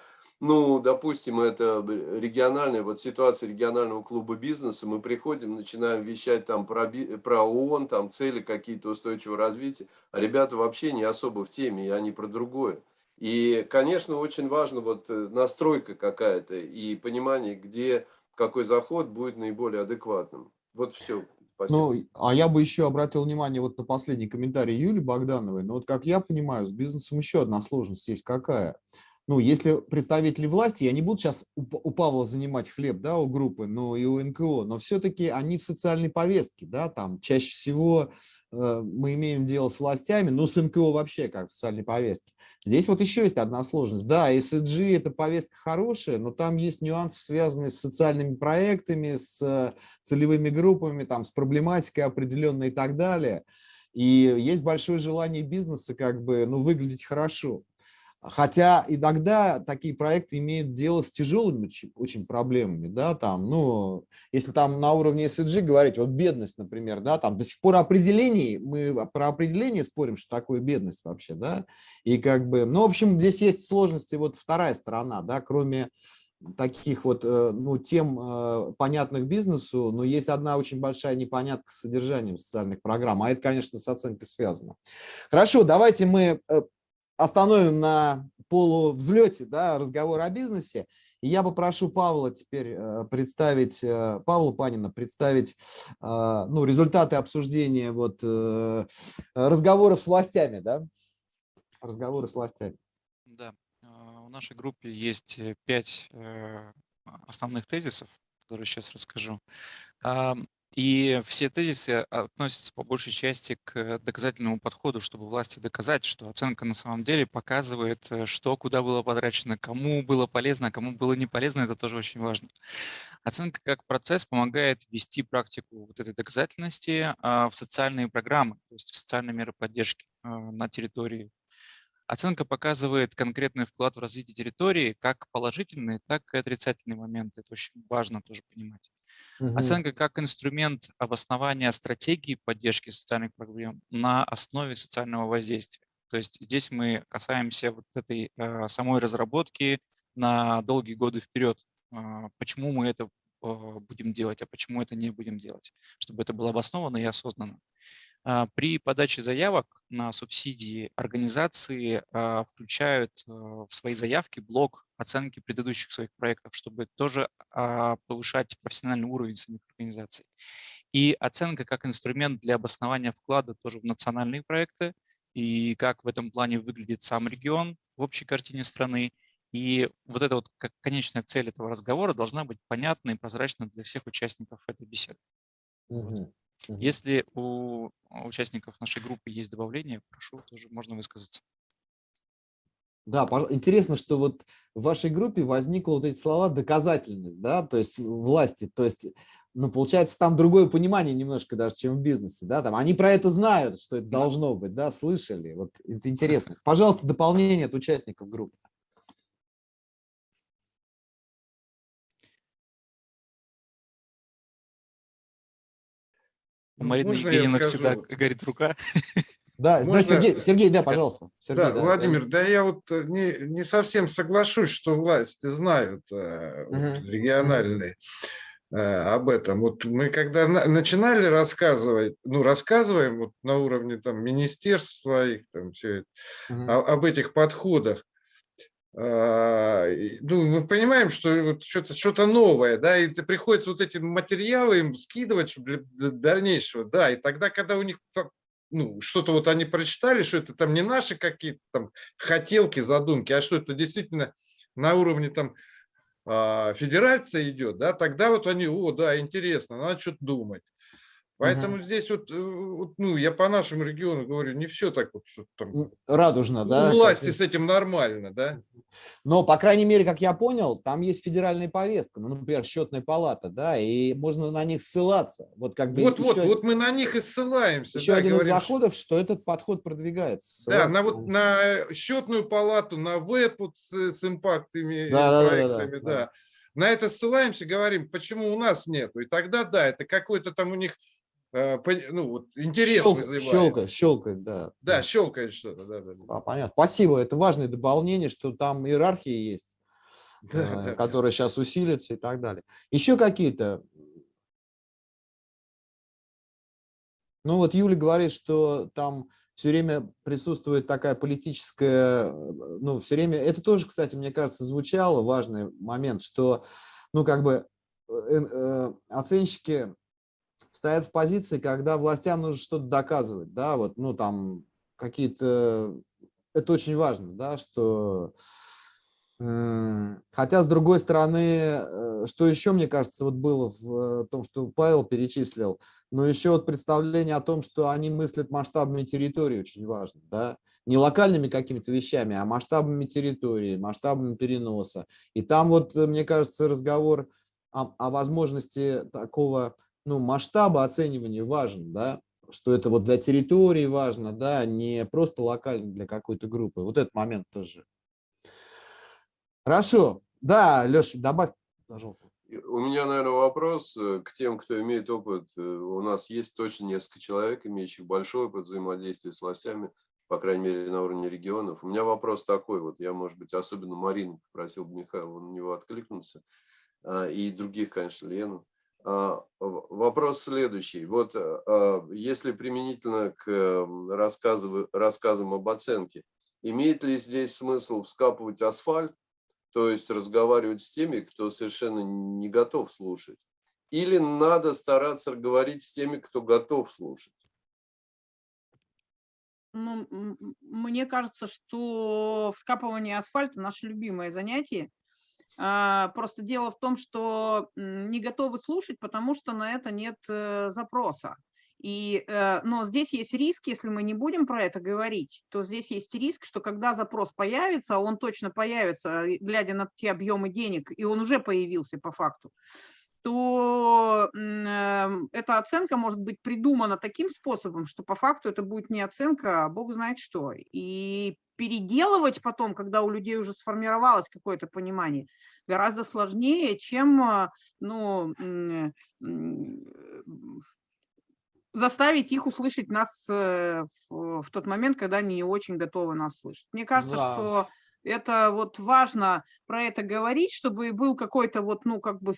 ну, допустим, это региональная, вот ситуация регионального клуба бизнеса, мы приходим, начинаем вещать там про, про ООН, там цели какие-то устойчивого развития, а ребята вообще не особо в теме, и они про другое. И, конечно, очень важно вот э, настройка какая-то и понимание, где какой заход будет наиболее адекватным. Вот все. Спасибо. Ну, а я бы еще обратил внимание вот на последний комментарий Юли Богдановой. Но вот как я понимаю, с бизнесом еще одна сложность есть какая – ну, если представители власти, я не буду сейчас у, у Павла занимать хлеб, да, у группы, но и у НКО, но все-таки они в социальной повестке, да, там чаще всего э, мы имеем дело с властями, но с НКО вообще как в социальной повестке. Здесь вот еще есть одна сложность. Да, ESG – это повестка хорошая, но там есть нюансы, связанные с социальными проектами, с целевыми группами, там, с проблематикой определенной и так далее. И есть большое желание бизнеса как бы, ну, выглядеть хорошо. Хотя иногда такие проекты имеют дело с тяжелыми очень, проблемами, да, там, ну, если там на уровне SG говорить, вот бедность, например, да, там до сих пор определений, мы про определение спорим, что такое бедность вообще, да, и как бы, ну, в общем, здесь есть сложности, вот вторая сторона, да, кроме таких вот, э, ну, тем э, понятных бизнесу, но есть одна очень большая непонятка с содержанием социальных программ, а это, конечно, с оценкой связано. Хорошо, давайте мы э, остановим на полувзлете да, разговор о бизнесе. И я попрошу Павла теперь э, представить, э, Павла Панина представить э, ну, результаты обсуждения вот, разговоров с властями. Да? Разговоры с властями. Да, в нашей группе есть пять основных тезисов, которые сейчас расскажу. И все тезисы относятся по большей части к доказательному подходу, чтобы власти доказать, что оценка на самом деле показывает, э, что куда было потрачено, кому было полезно, а кому было не полезно, это тоже очень важно. Оценка как процесс помогает ввести практику вот этой доказательности а, в социальные программы, то есть в социальные меры поддержки а, на территории. Оценка показывает конкретный вклад в развитие территории, как положительные, так и отрицательные моменты. Это очень важно тоже понимать. Угу. Оценка как инструмент обоснования стратегии поддержки социальных проблем на основе социального воздействия. То есть здесь мы касаемся вот этой э, самой разработки на долгие годы вперед. Э, почему мы это э, будем делать, а почему это не будем делать, чтобы это было обосновано и осознанно. А, при подаче заявок на субсидии организации а, включают а, в свои заявки блок оценки предыдущих своих проектов, чтобы тоже повышать профессиональный уровень самих организаций. И оценка как инструмент для обоснования вклада тоже в национальные проекты, и как в этом плане выглядит сам регион в общей картине страны. И вот эта вот конечная цель этого разговора должна быть понятна и прозрачна для всех участников этой беседы. Угу. Если у участников нашей группы есть добавления, прошу, тоже можно высказаться. Да, интересно, что вот в вашей группе возникла вот эти слова доказательность, да, то есть власти, то есть, ну, получается, там другое понимание немножко даже, чем в бизнесе, да, там они про это знают, что это должно быть, да, слышали, вот это <laughs> интересно. Пожалуйста, дополнение от участников группы. У Марины Можно Евгеньевны всегда горит рука. <laughs> Да, Можно... да Сергей, Сергей, да, пожалуйста. Сергей, да, да, Владимир, да. да я вот э, не, не совсем соглашусь, что власти знают э, угу. вот, региональные э, об этом. Вот мы когда на, начинали рассказывать, ну, рассказываем вот на уровне там министерств своих, там все это, угу. о, об этих подходах, ну, мы понимаем, что что-то что, -то, новое, да, и приходится вот эти материалы им скидывать для дальнейшего, да, и тогда, когда у них ну, что-то вот они прочитали, что это там не наши какие-то там хотелки, задумки, а что это действительно на уровне там а, федерация идет, да, тогда вот они, о, да, интересно, надо что-то думать. Поэтому угу. здесь вот, э, вот, ну, я по нашему региону говорю, не все так вот, что там... Радужно, да? У власти как... с этим нормально, да? Но, по крайней мере, как я понял, там есть федеральная повестка, ну, например, счетная палата, да, и можно на них ссылаться. Вот, как бы вот, вот, вот мы на них и ссылаемся. Еще да, один говорим, из заходов, что этот подход продвигается. Да, на, вот, на счетную палату, на веб вот с, с импактами, да, проектами, да, да, да, да. На это ссылаемся, говорим, почему у нас нету. И тогда, да, это какой-то там у них ну, вот интерес Щелк, вызывает. Щелкает, щелкает, да. Да, щелкает что-то, да, да. А, понятно. Спасибо, это важное дополнение, что там иерархия есть, <laughs> да, которая сейчас усилится и так далее. Еще какие-то? Ну вот Юля говорит, что там все время присутствует такая политическая, ну все время, это тоже, кстати, мне кажется, звучало, важный момент, что, ну как бы э, э, оценщики стоят в позиции, когда властям нужно что-то доказывать, да, вот, ну, там, какие-то, это очень важно, да, что Хотя, с другой стороны, э, что еще, мне кажется, вот было в э, том, что Павел перечислил, но еще вот представление о том, что они мыслят масштабами территории, очень важно, да, не локальными какими-то вещами, а масштабами территории, масштабами переноса. И там вот, э, мне кажется, разговор о, о возможности такого ну, масштаба оценивания важен, да, что это вот для территории важно, да, не просто локально для какой-то группы. Вот этот момент тоже Хорошо. Да, Леша, добавь, пожалуйста. У меня, наверное, вопрос э, к тем, кто имеет опыт. Э, у нас есть точно несколько человек, имеющих большой опыт взаимодействия с властями, по крайней мере, на уровне регионов. У меня вопрос такой, вот я, может быть, особенно Марину попросил бы Михаила на него откликнуться, а, и других, конечно, Лену. А, вопрос следующий. Вот а, если применительно к рассказам об оценке, имеет ли здесь смысл вскапывать асфальт то есть разговаривать с теми, кто совершенно не готов слушать. Или надо стараться говорить с теми, кто готов слушать. Ну, мне кажется, что вскапывание асфальта – наше любимое занятие. А, просто дело в том, что не готовы слушать, потому что на это нет э, запроса. И, э, но здесь есть риск, если мы не будем про это говорить, то здесь есть риск, что когда запрос появится, а он точно появится, глядя на те объемы денег, и он уже появился по факту, то эм, эта оценка может быть придумана таким способом, что по факту это будет не оценка, а бог знает что. И переделывать потом, когда у людей уже сформировалось какое-то понимание, гораздо сложнее, чем э, ну, заставить их услышать нас э, в, в тот момент, когда они не очень готовы нас слышать. Мне кажется, да. что это вот важно про это говорить, чтобы был какой-то вот, ну, как бы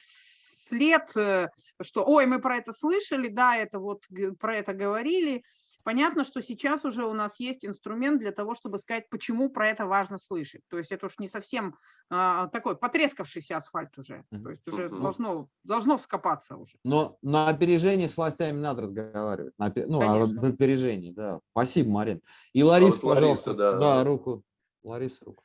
след, э, что, ой, мы про это слышали, да, это вот про это говорили, Понятно, что сейчас уже у нас есть инструмент для того, чтобы сказать, почему про это важно слышать. То есть это уж не совсем а, такой потрескавшийся асфальт уже. То есть уже но, должно, должно вскопаться уже. Но на опережении с властями надо разговаривать. На, ну, а в опережении, да. Спасибо, Марин. И Лариса, а вот пожалуйста. Лариса, да. да, руку. Лариса, руку.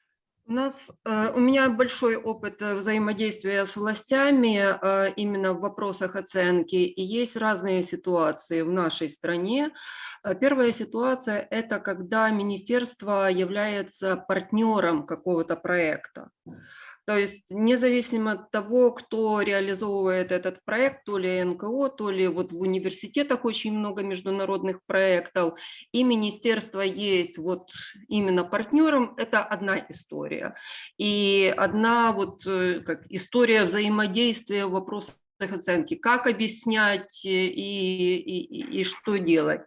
У нас, э, у меня большой опыт э, взаимодействия с властями э, именно в вопросах оценки, и есть разные ситуации в нашей стране. Первая ситуация – это когда министерство является партнером какого-то проекта. То есть независимо от того, кто реализовывает этот проект, то ли НКО, то ли вот в университетах очень много международных проектов, и министерство есть вот именно партнером, это одна история. И одна вот э, как история взаимодействия в оценки, как объяснять и, и, и что делать.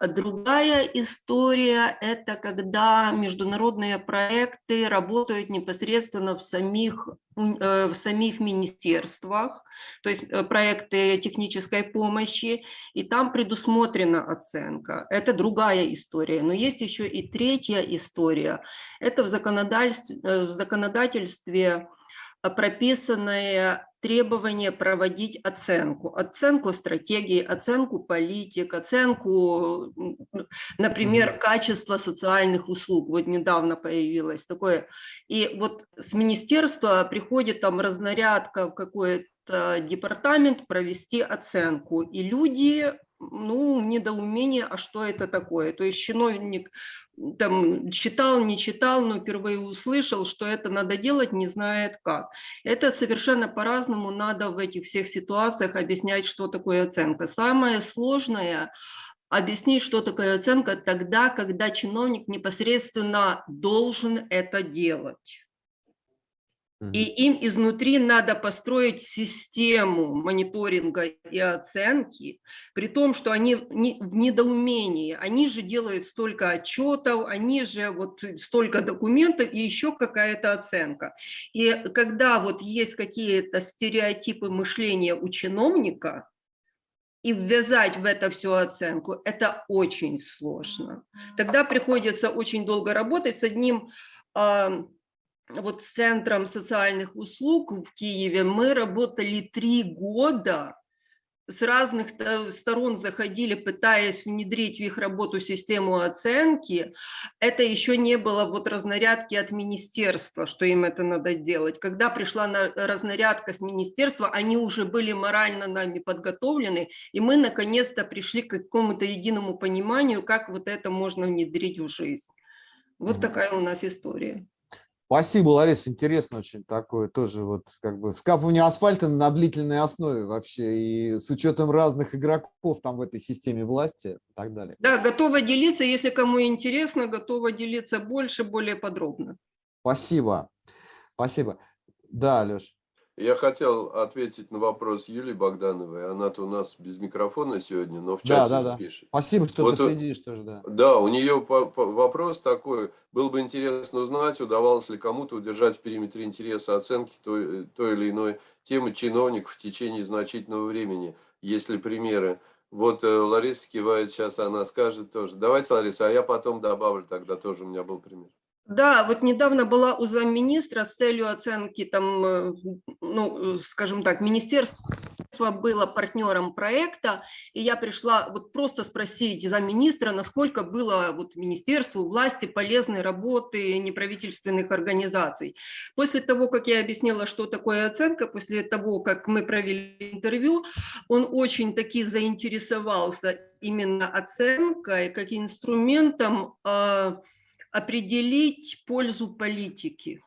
Другая история – это когда международные проекты работают непосредственно в самих, э, в самих министерствах, то есть э, проекты технической помощи, и там предусмотрена оценка. Это другая история. Но есть еще и третья история. Это в законодательстве, э, в законодательстве прописанное требование проводить оценку. Оценку стратегии, оценку политик, оценку, например, качества социальных услуг. Вот недавно появилось такое. И вот с министерства приходит там разнарядка в какой-то департамент провести оценку. И люди ну, недоумение, а что это такое. То есть чиновник там читал, не читал, но впервые услышал, что это надо делать, не знает как. Это совершенно по-разному надо в этих всех ситуациях объяснять, что такое оценка. Самое сложное объяснить, что такое оценка тогда, когда чиновник непосредственно должен это делать. И им изнутри надо построить систему мониторинга и оценки, при том, что они в недоумении. Они же делают столько отчетов, они же вот столько документов и еще какая-то оценка. И когда вот есть какие-то стереотипы мышления у чиновника, и ввязать в это всю оценку, это очень сложно. Тогда приходится очень долго работать с одним вот с Центром социальных услуг в Киеве мы работали три года с разных сторон заходили, пытаясь внедрить в их работу систему оценки, это еще не было вот разнарядки от министерства, что им это надо делать. Когда пришла разнарядка с министерства, они уже были морально нами подготовлены, и мы наконец-то пришли к какому-то единому пониманию, как вот это можно внедрить в жизнь. Вот такая у нас история. Спасибо, Лариса, интересно очень такое тоже вот как бы вскапывание асфальта на длительной основе вообще и с учетом разных игроков там в этой системе власти и так далее. Да, готова делиться, если кому интересно, готова делиться больше, более подробно. Спасибо, спасибо. Да, Леш. Я хотел ответить на вопрос Юлии Богдановой. Она-то у нас без микрофона сегодня, но в чате да, да, пишет. Спасибо, что вот, ты следишь тоже. Да, да у нее по, по, вопрос такой. Было бы интересно узнать, удавалось ли кому-то удержать в периметре интереса оценки той, той или иной темы чиновников в течение значительного времени. Есть ли примеры? Вот э, Лариса кивает, сейчас она скажет тоже. Давайте, Лариса, а я потом добавлю, тогда тоже у меня был пример. Да, вот недавно была у замминистра с целью оценки, там, э, ну, скажем так, министерство было партнером проекта, и я пришла вот просто спросить замминистра, насколько было вот министерству, власти полезной работы неправительственных организаций. После того, как я объяснила, что такое оценка, после того, как мы провели интервью, он очень таки заинтересовался именно оценкой как инструментом э, определить пользу политики.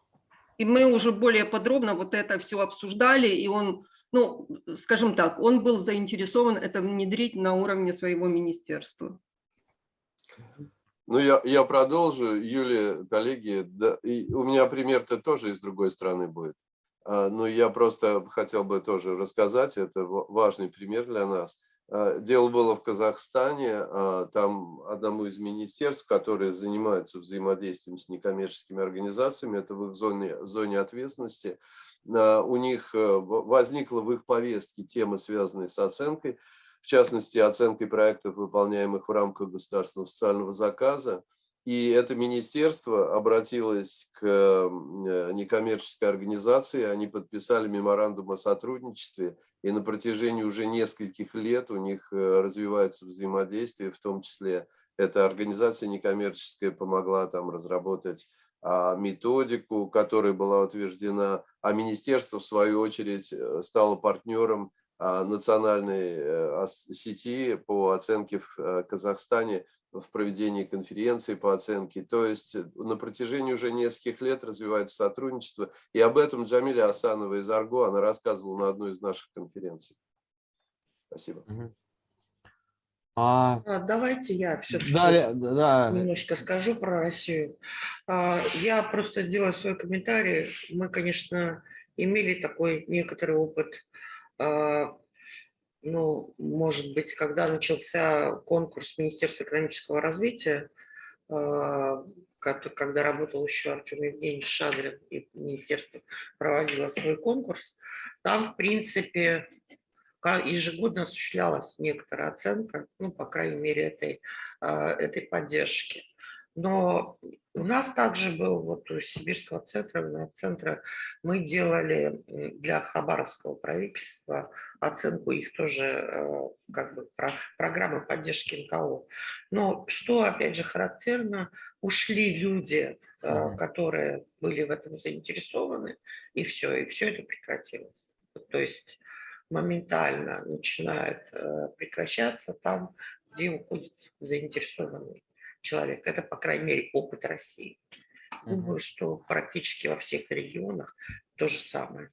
И мы уже более подробно вот это все обсуждали, и он, ну, скажем так, он был заинтересован это внедрить на уровне своего министерства. Ну, я, я продолжу. Юлия, коллеги, да, и у меня пример-то тоже из другой стороны будет. А, но я просто хотел бы тоже рассказать, это важный пример для нас. А, дело было в Казахстане, а, там одному из министерств, которые занимаются взаимодействием с некоммерческими организациями, это в их зоне, зоне ответственности, а, у них э, возникла в их повестке тема, связанная с оценкой, в частности, оценкой проектов, выполняемых в рамках государственного социального заказа. И это министерство обратилось к э, некоммерческой организации, они подписали меморандум о сотрудничестве, и на протяжении уже нескольких лет у них э, развивается взаимодействие, в том числе эта организация некоммерческая помогла там разработать а, методику, которая была утверждена, а министерство, в свою очередь, э, стало партнером а, национальной сети по оценке в Казахстане в проведении конференции по оценке. То есть э, на протяжении уже нескольких лет развивается сотрудничество. И об этом Джамиля Асанова из Арго, она рассказывала на одной из наших конференций. Спасибо. А... а давайте я все-таки да, да. немножко скажу про Россию. А, я просто сделаю свой комментарий. Мы, конечно, имели такой некоторый опыт а, ну, может быть, когда начался конкурс Министерства экономического развития, а, когда работал еще Артем Евгеньевич Шадрин, и министерство проводило свой конкурс, там, в принципе, ежегодно осуществлялась некоторая оценка, ну, по крайней мере, этой, а, этой поддержки. Но у нас также был вот у Сибирского центра, центра мы делали для Хабаровского правительства оценку их тоже э, как бы про, программы поддержки НКО. Но что опять же характерно, ушли люди, э, которые были в этом заинтересованы, и все, и все это прекратилось. То есть моментально начинает э, прекращаться там, где уходит заинтересованный человек. Это, по крайней мере, опыт России. Думаю, что практически во всех регионах то же самое.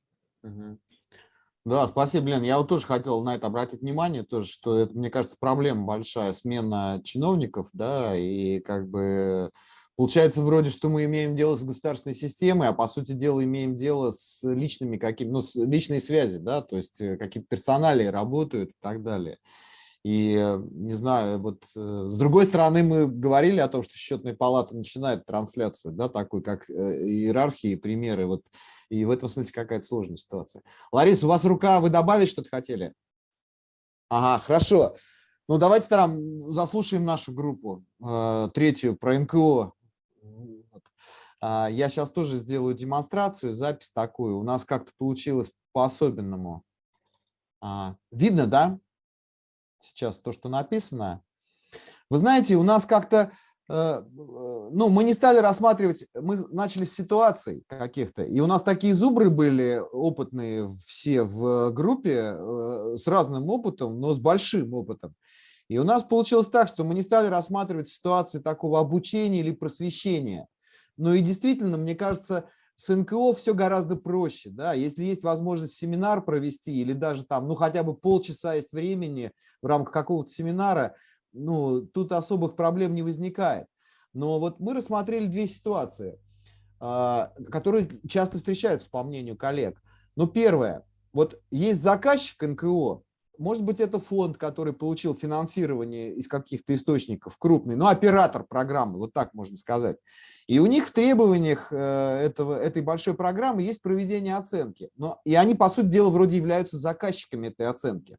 Да, спасибо, Лен. Я вот тоже хотел на это обратить внимание, тоже, что это, мне кажется, проблема большая, смена чиновников, да, и как бы получается вроде, что мы имеем дело с государственной системой, а по сути дела имеем дело с личными какими, ну, с личной связи, да, то есть э, какие-то персонали работают и так далее. И, э, не знаю, вот э, с другой стороны, мы говорили о том, что счетная палата начинает трансляцию, да, такой, как э, иерархии, примеры, вот, и в этом смысле какая-то сложная ситуация. Лариса, у вас рука, вы добавить что-то хотели? Ага, хорошо. Ну, давайте там заслушаем нашу группу, третью, про НКО. А, я сейчас тоже сделаю демонстрацию, запись такую. У нас как-то получилось по-особенному. А, видно, да? Сейчас то, что написано. Вы знаете, у нас как-то Э, ну, мы не стали рассматривать, мы начали с ситуаций каких-то, и у нас такие зубры были опытные все в группе э, с разным опытом, но с большим опытом. И у нас получилось так, что мы не стали рассматривать ситуацию такого обучения или просвещения. Но и действительно, мне кажется, с НКО все гораздо проще. Да? Если есть возможность семинар провести или даже там, ну хотя бы полчаса есть времени в рамках какого-то семинара, ну, тут особых проблем не возникает. Но вот мы рассмотрели две ситуации, а, которые часто встречаются, по мнению коллег. Ну, первое, вот есть заказчик НКО, может быть, это фонд, который получил финансирование из каких-то источников, крупный, ну, оператор программы, вот так можно сказать. И у них в требованиях э, этого, этой большой программы есть проведение оценки. Но, и они, по сути дела, вроде являются заказчиками этой оценки.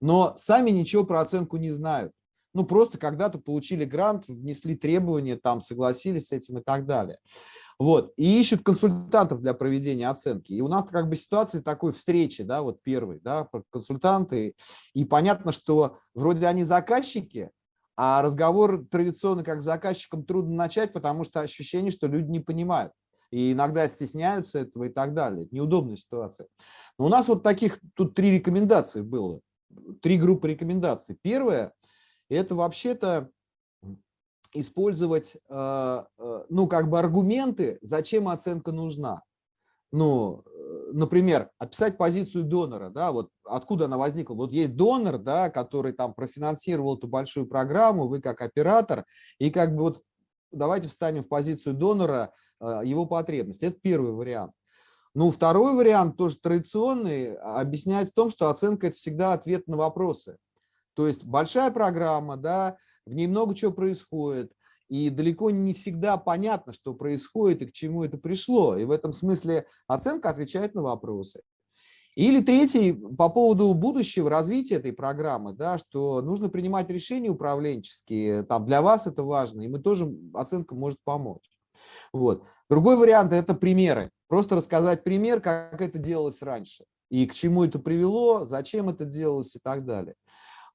Но сами ничего про оценку не знают ну, просто когда-то получили грант, внесли требования, там, согласились с этим и так далее. Вот, и ищут консультантов для проведения оценки. И у нас как бы ситуация такой встречи, да, вот первый, да, консультанты. И понятно, что вроде они заказчики, а разговор традиционно как с заказчиком трудно начать, потому что ощущение, что люди не понимают. И иногда стесняются этого и так далее. Неудобная ситуация. Но у нас вот таких, тут три рекомендации было. Три группы рекомендаций. Первое – это вообще-то использовать, э, э, ну, как бы аргументы, зачем оценка нужна. Ну, э, например, описать позицию донора, да, вот откуда она возникла. Вот есть донор, да, который там профинансировал эту большую программу, вы как оператор, и как бы вот давайте встанем в позицию донора, его потребности. Это первый вариант. Ну, второй вариант, тоже традиционный, объясняет в том, что оценка – это всегда ответ на вопросы. То есть большая программа, да, в ней много чего происходит, и далеко не всегда понятно, что происходит и к чему это пришло. И в этом смысле оценка отвечает на вопросы. Или третий, по поводу будущего развития этой программы, да, что нужно принимать решения управленческие, там для вас это важно, и мы тоже, оценка может помочь. Вот. Другой вариант – это примеры. Просто рассказать пример, как это делалось раньше, и к чему это привело, зачем это делалось и так далее.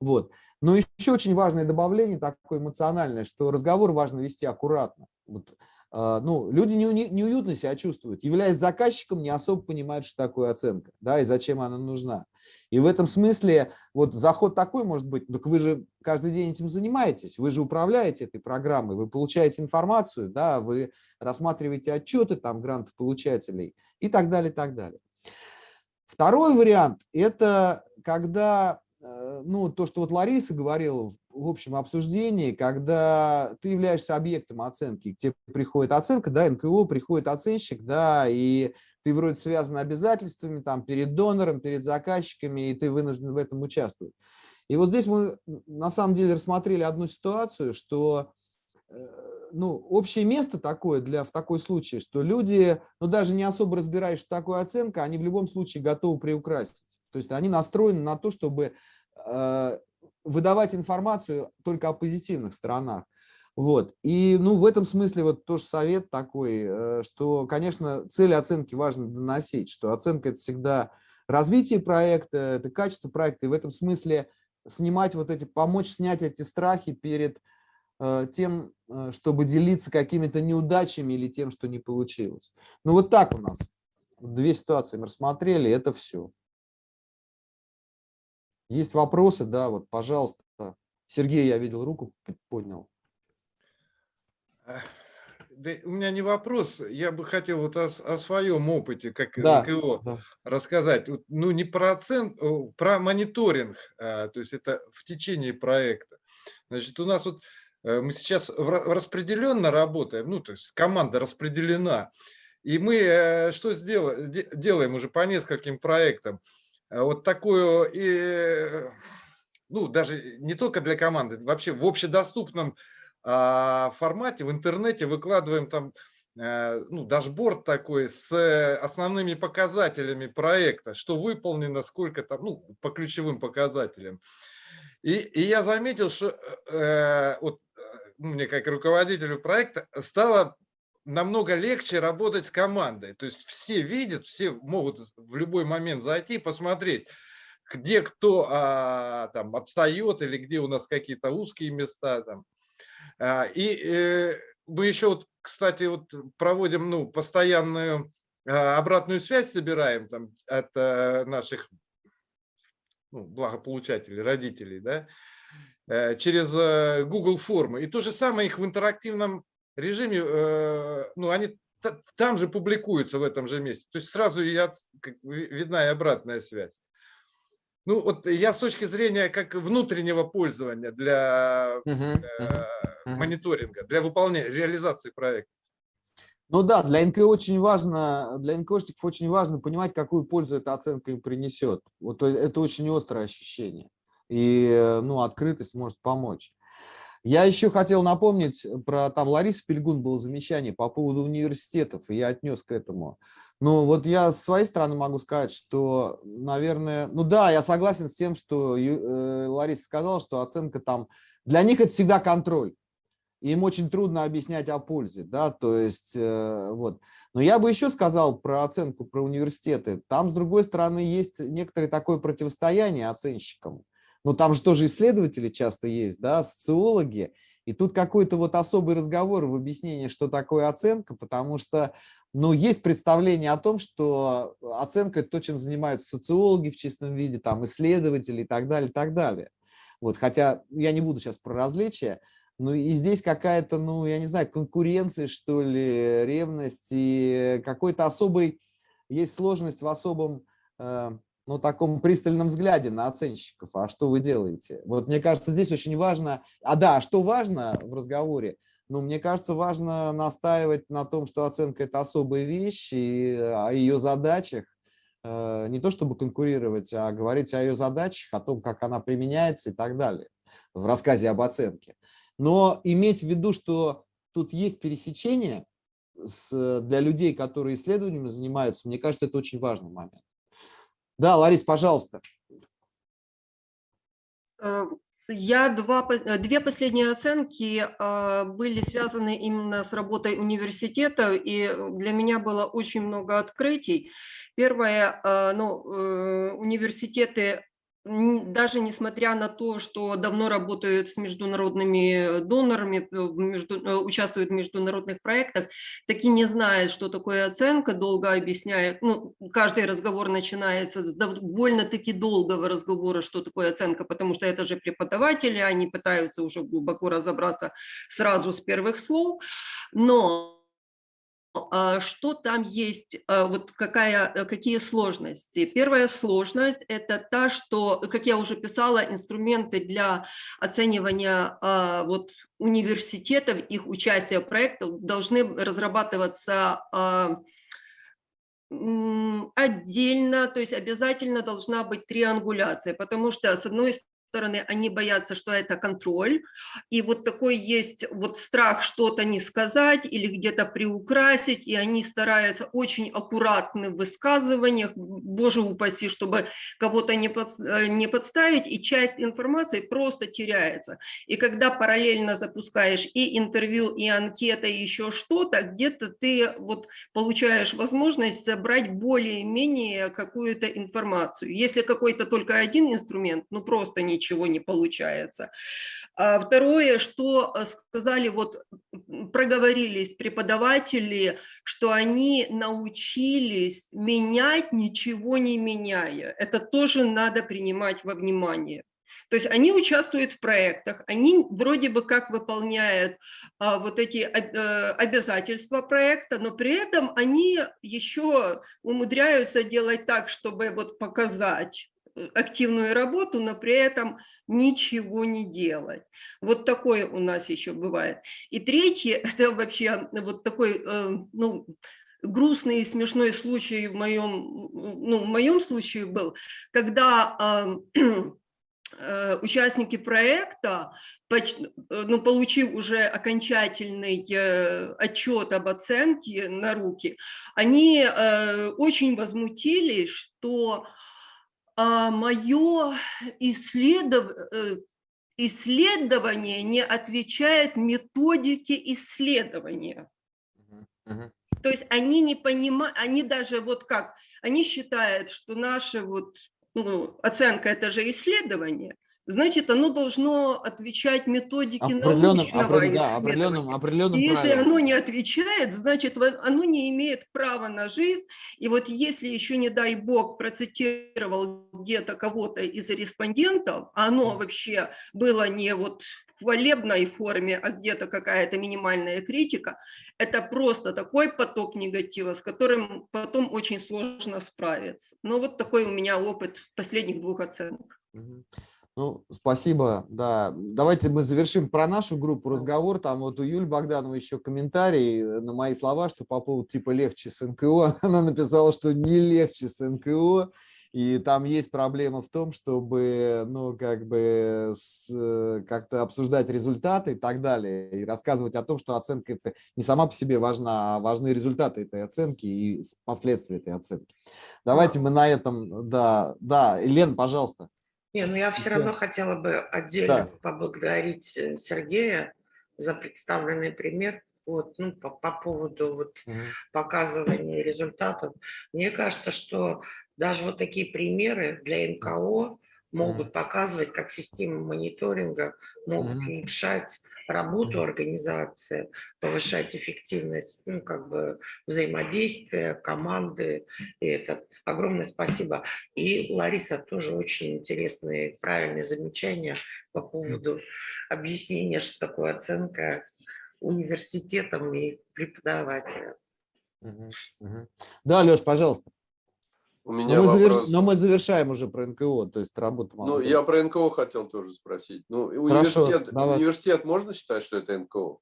Вот. Но еще очень важное добавление, такое эмоциональное, что разговор важно вести аккуратно. Вот, э, ну, люди не, не, неуютно себя чувствуют, являясь заказчиком, не особо понимают, что такое оценка, да, и зачем она нужна. И в этом смысле вот заход такой может быть, так вы же каждый день этим занимаетесь, вы же управляете этой программой, вы получаете информацию, да, вы рассматриваете отчеты там грантов получателей и так далее, и так далее. Второй вариант – это когда ну, то, что вот Лариса говорила в общем обсуждении, когда ты являешься объектом оценки, к тебе приходит оценка, да, НКО, приходит оценщик, да, и ты вроде связан обязательствами там перед донором, перед заказчиками, и ты вынужден в этом участвовать. И вот здесь мы на самом деле рассмотрели одну ситуацию, что э, ну, общее место такое для, в такой случае, что люди, ну, даже не особо разбираясь, что такое оценка, они в любом случае готовы приукрасить. То есть они настроены на то, чтобы э, выдавать информацию только о позитивных сторонах. Вот. И ну, в этом смысле вот тоже совет такой, э, что, конечно, цели оценки важно доносить, что оценка – это всегда развитие проекта, это качество проекта, и в этом смысле снимать вот эти, помочь снять эти страхи перед э, тем, э, чтобы делиться какими-то неудачами или тем, что не получилось. Ну вот так у нас. Две ситуации мы рассмотрели, это все. Есть вопросы, да, вот, пожалуйста. Сергей, я видел, руку поднял. Да, у меня не вопрос, я бы хотел вот о, о своем опыте, как да, НКО, да. рассказать. Ну, не про оценку, про мониторинг, а, то есть это в течение проекта. Значит, у нас вот э, мы сейчас распределенно работаем, ну, то есть команда распределена, и мы э, что сделаем, делаем уже по нескольким проектам. Э, вот такую, и, ну, даже не только для команды, вообще в общедоступном а, формате в интернете выкладываем там э, ну, дашборд такой с основными показателями проекта, что выполнено, сколько там, ну, по ключевым показателям. И, и я заметил, что э, вот, э, мне как руководителю проекта стало намного легче работать с командой. То есть все видят, все могут в любой момент зайти и посмотреть, где кто а, там отстает или где у нас какие-то узкие места там. А, и э, мы еще вот, кстати, вот проводим ну, постоянную а, обратную связь собираем там от а, наших ну, благополучателей, родителей, да, э, через э, Google формы. И то же самое их в интерактивном режиме, э, ну, они там же публикуются в этом же месте. То есть сразу я, видна и обратная связь. Ну, вот я с точки зрения как внутреннего пользования для uh-huh, мониторинга, для выполнения, реализации проекта. Ну да, для НКО очень важно, для НКОшников очень важно понимать, какую пользу эта оценка им принесет. Вот это очень острое ощущение. И ну, открытость может помочь. Я еще хотел напомнить про, там Лариса Пельгун было замечание по поводу университетов, и я отнес к этому. Ну вот я с своей стороны могу сказать, что, наверное, ну да, я согласен с тем, что э, Лариса сказала, что оценка там, для них это всегда контроль им очень трудно объяснять о пользе, да, то есть э, вот. Но я бы еще сказал про оценку, про университеты. Там, с другой стороны, есть некоторое такое противостояние оценщикам. Ну, там же тоже исследователи часто есть, да, социологи. И тут какой-то вот особый разговор в объяснении, что такое оценка, потому что, ну, есть представление о том, что оценка – это то, чем занимаются социологи в чистом виде, там, исследователи и так далее, и так далее. Вот, хотя я не буду сейчас про различия, ну и здесь какая-то, ну я не знаю, конкуренция, что ли, ревность и какой-то особый, есть сложность в особом, э, ну таком пристальном взгляде на оценщиков. А что вы делаете? Вот мне кажется, здесь очень важно, а да, а что важно в разговоре? Ну, мне кажется, важно настаивать на том, что оценка – это особая вещь, и о ее задачах, э, не то чтобы конкурировать, а говорить о ее задачах, о том, как она применяется и так далее в рассказе об оценке. Но иметь в виду, что тут есть пересечение с, для людей, которые исследованиями занимаются, мне кажется, это очень важный момент. Да, Ларис, пожалуйста. Э, я два, э, две последние оценки э, были связаны именно с работой университета, и для меня было очень много открытий. Первое, ну, университеты даже несмотря на то, что давно работают с международными донорами, э, между, э, участвуют в международных проектах, таки не знают, что такое оценка, долго объясняют. Ну, каждый разговор начинается с довольно-таки долгого разговора, что такое оценка, потому что это же преподаватели, они пытаются уже глубоко разобраться сразу с первых слов. Но что там есть, а, вот какая, э, какие сложности. Первая сложность – это та, что, как я уже писала, инструменты для оценивания а, вот, университетов, их участия в проектах должны разрабатываться отдельно, то есть обязательно должна быть триангуляция, потому что, с одной стороны, они боятся, что это контроль, и вот такой есть вот страх что-то не сказать или где-то приукрасить, и они стараются очень аккуратны в высказываниях, боже упаси, чтобы кого-то не, под, э, не подставить, и часть информации просто теряется. И когда параллельно запускаешь и интервью, и анкета, и еще что-то, где-то ты вот получаешь возможность забрать более-менее какую-то информацию. Если какой-то только один инструмент, ну просто не ничего не получается. А второе, что э, сказали, вот проговорились преподаватели, что они научились менять, ничего не меняя. Это тоже надо принимать во внимание. То есть они участвуют в проектах, они вроде бы как выполняют а, вот эти а, обязательства проекта, но при этом они еще умудряются делать так, чтобы вот показать, активную работу, но при этом ничего не делать. Вот такое у нас еще бывает. И третье, это вообще вот такой, э, ну, грустный и смешной случай в моем, ну, в моем случае был, когда <clears throat> э, участники проекта, ну, получив уже окончательный отчет об оценке на руки, они очень возмутились, что а, мое исследов... Э, исследование не отвечает методике исследования. То есть они не понимают, они даже вот как, они считают, что наши вот ну, оценка – это же исследование, значит, оно должно отвечать методике определенным, научного определенным, да, определенным, определенным если правилам. оно не отвечает, значит, оно не имеет права на жизнь. И вот если еще, не дай бог, процитировал где-то кого-то из респондентов, а оно вообще было не вот в хвалебной форме, а где-то какая-то минимальная критика, это просто такой поток негатива, с которым потом очень сложно справиться. Но вот такой у меня опыт последних двух оценок. Ну, спасибо, да. Давайте мы завершим про нашу группу разговор. Там вот у Юли Богданова еще комментарий на мои слова, что по поводу типа легче с НКО. <laughs> Она написала, что не легче с НКО. И там есть проблема в том, чтобы, ну, как бы как-то обсуждать результаты и так далее, и рассказывать о том, что оценка это не сама по себе важна, а важны результаты этой оценки и последствия этой оценки. Давайте мы на этом, да, да, Лен, пожалуйста. Не, ну я все равно хотела бы отдельно да. поблагодарить э, Сергея за представленный пример вот, ну, по, по поводу вот угу. показывания результатов. Мне кажется, что даже вот такие примеры для НКО могут угу. показывать, как системы мониторинга могут угу. улучшать работу организации, повышать эффективность, ну, как бы взаимодействия, команды. И это огромное спасибо. И Лариса тоже очень интересные, правильные замечания по поводу объяснения, что такое оценка университетом и преподавателем. Да, Леш, пожалуйста. У меня но, мы вопрос... заверш... но мы завершаем уже про НКО, то есть работу. Ну, я про НКО хотел тоже спросить. Ну, Хорошо, университет, университет можно считать, что это НКО?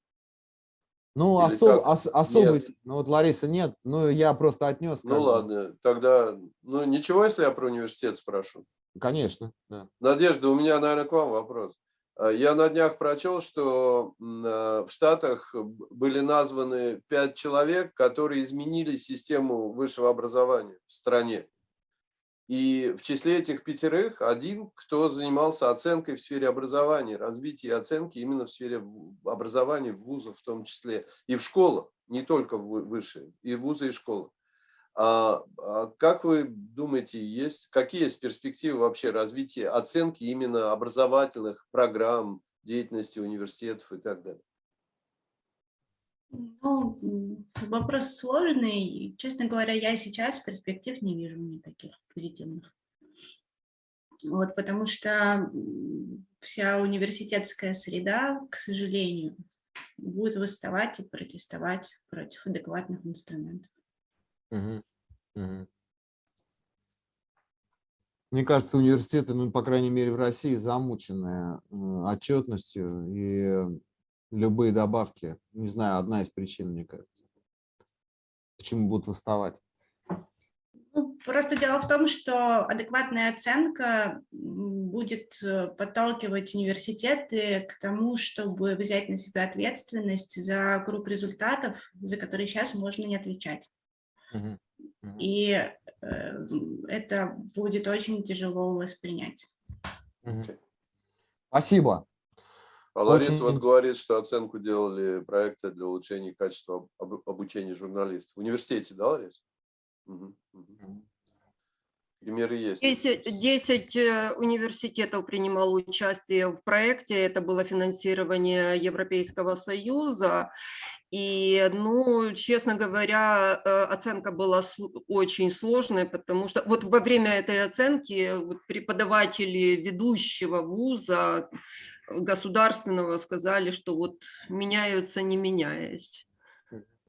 Ну, особ, ос, особый, нет. ну вот Лариса нет, ну я просто отнес. Ну ладно, тогда, ну ничего, если я про университет спрошу? Конечно, да. Надежда, у меня, наверное, к вам вопрос. А, я на днях прочел, что а, в Штатах были названы пять человек, которые изменили систему высшего образования в стране. И в числе этих пятерых один, кто занимался оценкой в сфере образования, развития оценки именно в сфере образования, в вузах в том числе, и в школах, не только в высшие, и вузы, и школы. А, а как вы думаете, есть, какие есть перспективы вообще развития оценки именно образовательных программ, деятельности университетов и так далее? Ну, вопрос сложный. Честно говоря, я сейчас перспектив не вижу никаких позитивных. Вот, потому что вся университетская среда, к сожалению, будет восставать и протестовать против адекватных инструментов. Угу. Мне кажется, университеты, ну, по крайней мере, в России замученные отчетностью и любые добавки. Не знаю, одна из причин, мне кажется. Почему будут восставать? Ну, просто дело в том, что адекватная оценка будет э, подталкивать университеты к тому, чтобы взять на себя ответственность за круг результатов, за которые сейчас можно не отвечать. Угу. И э, это будет очень тяжело воспринять. Спасибо. А Лариса Очень... вот говорит, что оценку делали проекты для улучшения качества обучения журналистов. В университете, да, Лариса? Угу. Угу. Примеры есть. 10, 10 э, университетов принимало участие в проекте. Это было финансирование Европейского Союза. И, ну, честно говоря, э, оценка была очень сложной, потому что вот во время этой оценки вот преподаватели ведущего вуза государственного сказали, что вот меняются, не меняясь.